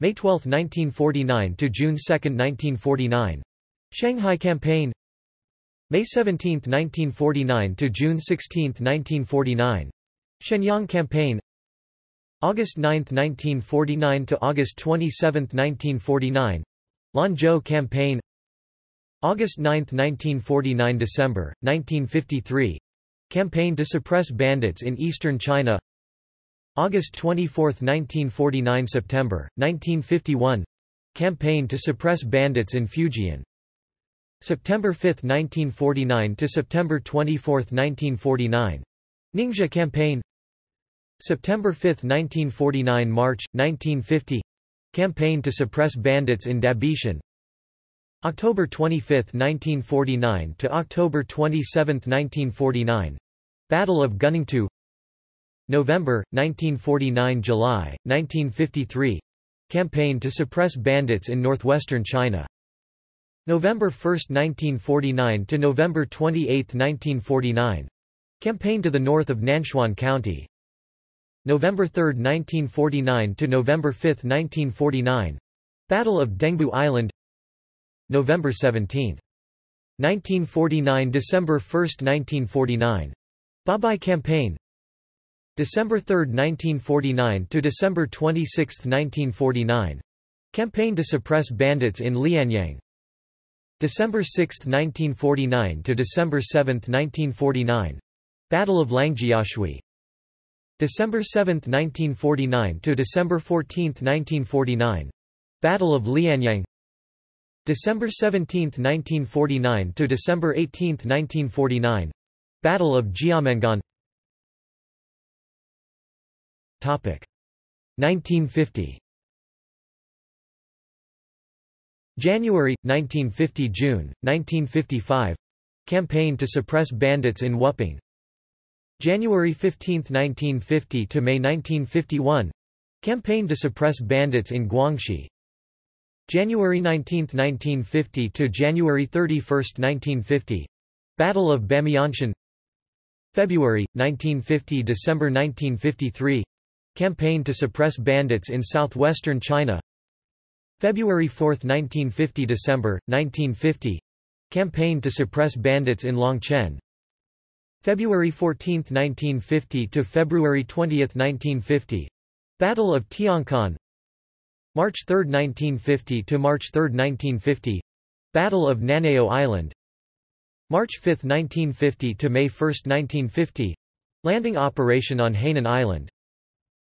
May 12, 1949 to June 2, 1949 Shanghai Campaign May 17, 1949 to June 16, 1949. Shenyang Campaign. August 9, 1949 to August 27, 1949. Lanzhou Campaign. August 9, 1949 December 1953. Campaign to suppress bandits in eastern China. August 24, 1949 September 1951. Campaign to suppress bandits in Fujian. September 5, 1949 to September 24, 1949. Ningxia Campaign September 5, 1949 March, 1950 Campaign to suppress bandits in Dabieshan October 25, 1949 to October 27, 1949 Battle of Gunningtou November, 1949 July, 1953 Campaign to suppress bandits in northwestern China November 1, 1949 to November 28, 1949. Campaign to the north of Nanchuan County. November 3, 1949 to November 5, 1949. Battle of Dengbu Island. November 17. 1949 December 1, 1949. Babai Campaign. December 3, 1949 to December 26, 1949. Campaign to suppress bandits in Lianyang. December 6, 1949 to December 7, 1949. Battle of Langjiashui December 7, 1949 to December 14, 1949 Battle of Lianyang December 17, 1949 to December 18, 1949 Battle of Jiamengan. Topic. 1950 January 1950 June 1955 Campaign to suppress bandits in Wuping January 15, 1950 to May 1951 Campaign to suppress bandits in Guangxi January 19, 1950 to January 31, 1950 Battle of Bamianshan February 1950 December 1953 Campaign to suppress bandits in southwestern China. February 4, 1950 December 1950 Campaign to suppress bandits in Longchen. February 14, 1950 to February 20, 1950 Battle of Tiancon March 3, 1950 to March 3, 1950 Battle of Nanao Island. March 5, 1950 to May 1, 1950 Landing operation on Hainan Island.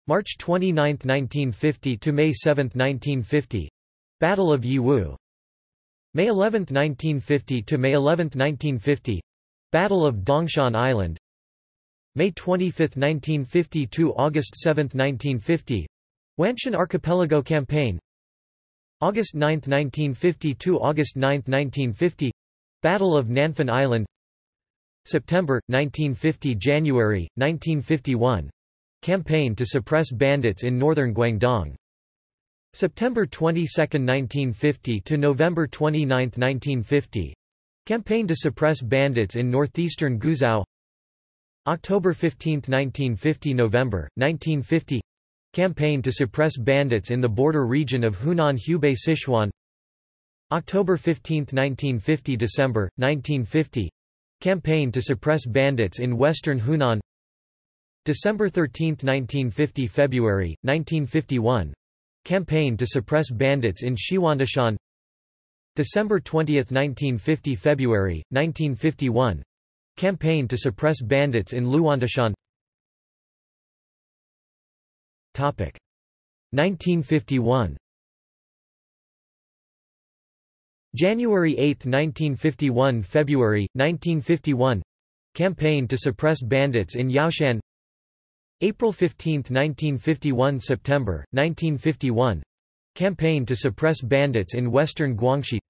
March 29, 1950 to May 7, 1950 Battle of Yiwu. May 11, 1950 to May 11, 1950 Battle of Dongshan Island. May 25, 1950 to August 7, 1950 Wanshan Archipelago Campaign. August 9, 1950 to August 9, 1950 Battle of Nanfan Island. September, 1950 January, 1951 Campaign to suppress bandits in northern Guangdong. September 22, 1950 to November 29, 1950 Campaign to suppress bandits in northeastern Guizhou. October 15, 1950 November, 1950 Campaign to suppress bandits in the border region of Hunan-Hubei Sichuan. October 15, 1950 December, 1950 Campaign to suppress bandits in western Hunan. December 13, 1950 February, 1951 Campaign to suppress bandits in Shiwandashan December 20, 1950 February, 1951 Campaign to suppress bandits in Luandashan 1951 January 8, 1951 February, 1951 Campaign to suppress bandits in Yaoshan. April 15, 1951 September, 1951 Campaign to suppress bandits in western Guangxi.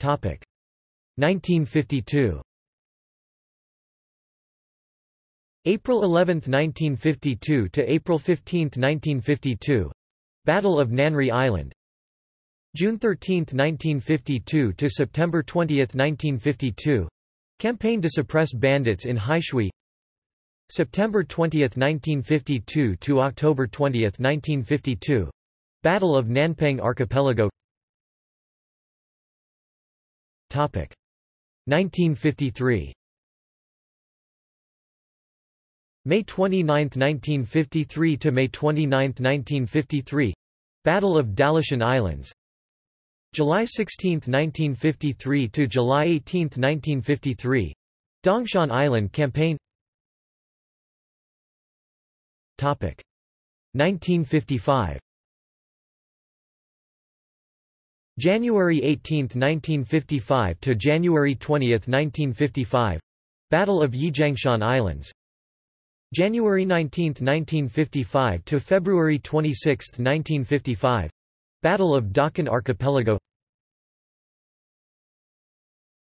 Topic. 1952 April 11, 1952 to April 15, 1952 Battle of Nanri Island. June 13, 1952 to September 20, 1952 Campaign to suppress bandits in Heishui September 20, 1952 to October 20, 1952 Battle of Nanpang Archipelago. Topic. 1953 May 29, 1953 to May 29, 1953 Battle of Dalishan Islands. July 16, 1953 to July 18, 1953 Dongshan Island Campaign. Topic. 1955 January 18, 1955 to January 20, 1955 Battle of Yijiangshan Islands January 19, 1955 to February 26, 1955 Battle of Dachen Archipelago.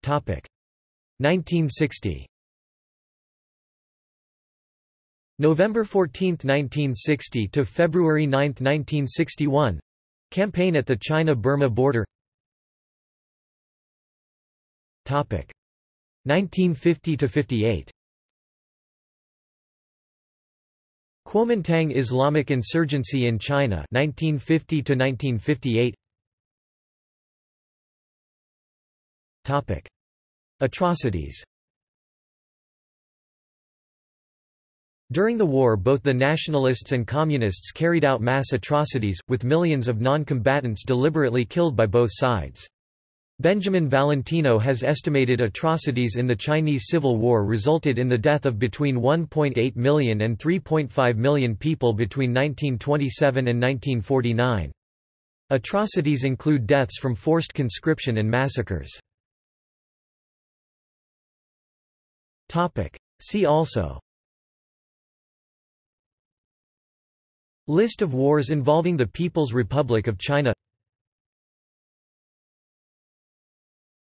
Topic. 1960 November 14, 1960 to February 9, 1961 Campaign at the China-Burma border. Topic. 1950 to 58 Kuomintang Islamic insurgency in China 1950 to 1958 Topic. Atrocities. During the war both the nationalists and communists carried out mass atrocities, with millions of non-combatants deliberately killed by both sides. Benjamin Valentino has estimated atrocities in the Chinese Civil War resulted in the death of between 1.8 million and 3.5 million people between 1927 and 1949. Atrocities include deaths from forced conscription and massacres. See also List of wars involving the People's Republic of China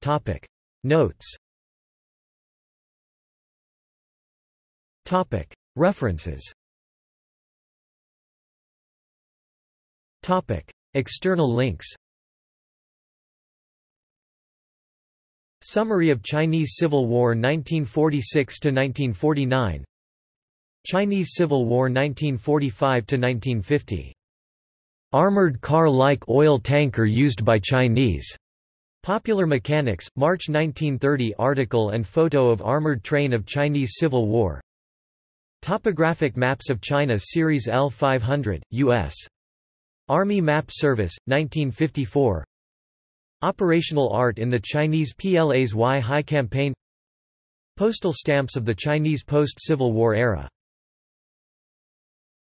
Topic. Notes. Topic. References. Topic. External links. Summary of Chinese Civil War 1946–1949 Chinese Civil War 1945–1950 Armored car-like oil tanker used by Chinese Popular Mechanics, March 1930 article and photo of armored train of Chinese Civil War. Topographic Maps of China Series L500, U.S. Army Map Service, 1954 Operational art in the Chinese PLA's Huai Hai campaign. Postal stamps of the Chinese post-Civil War era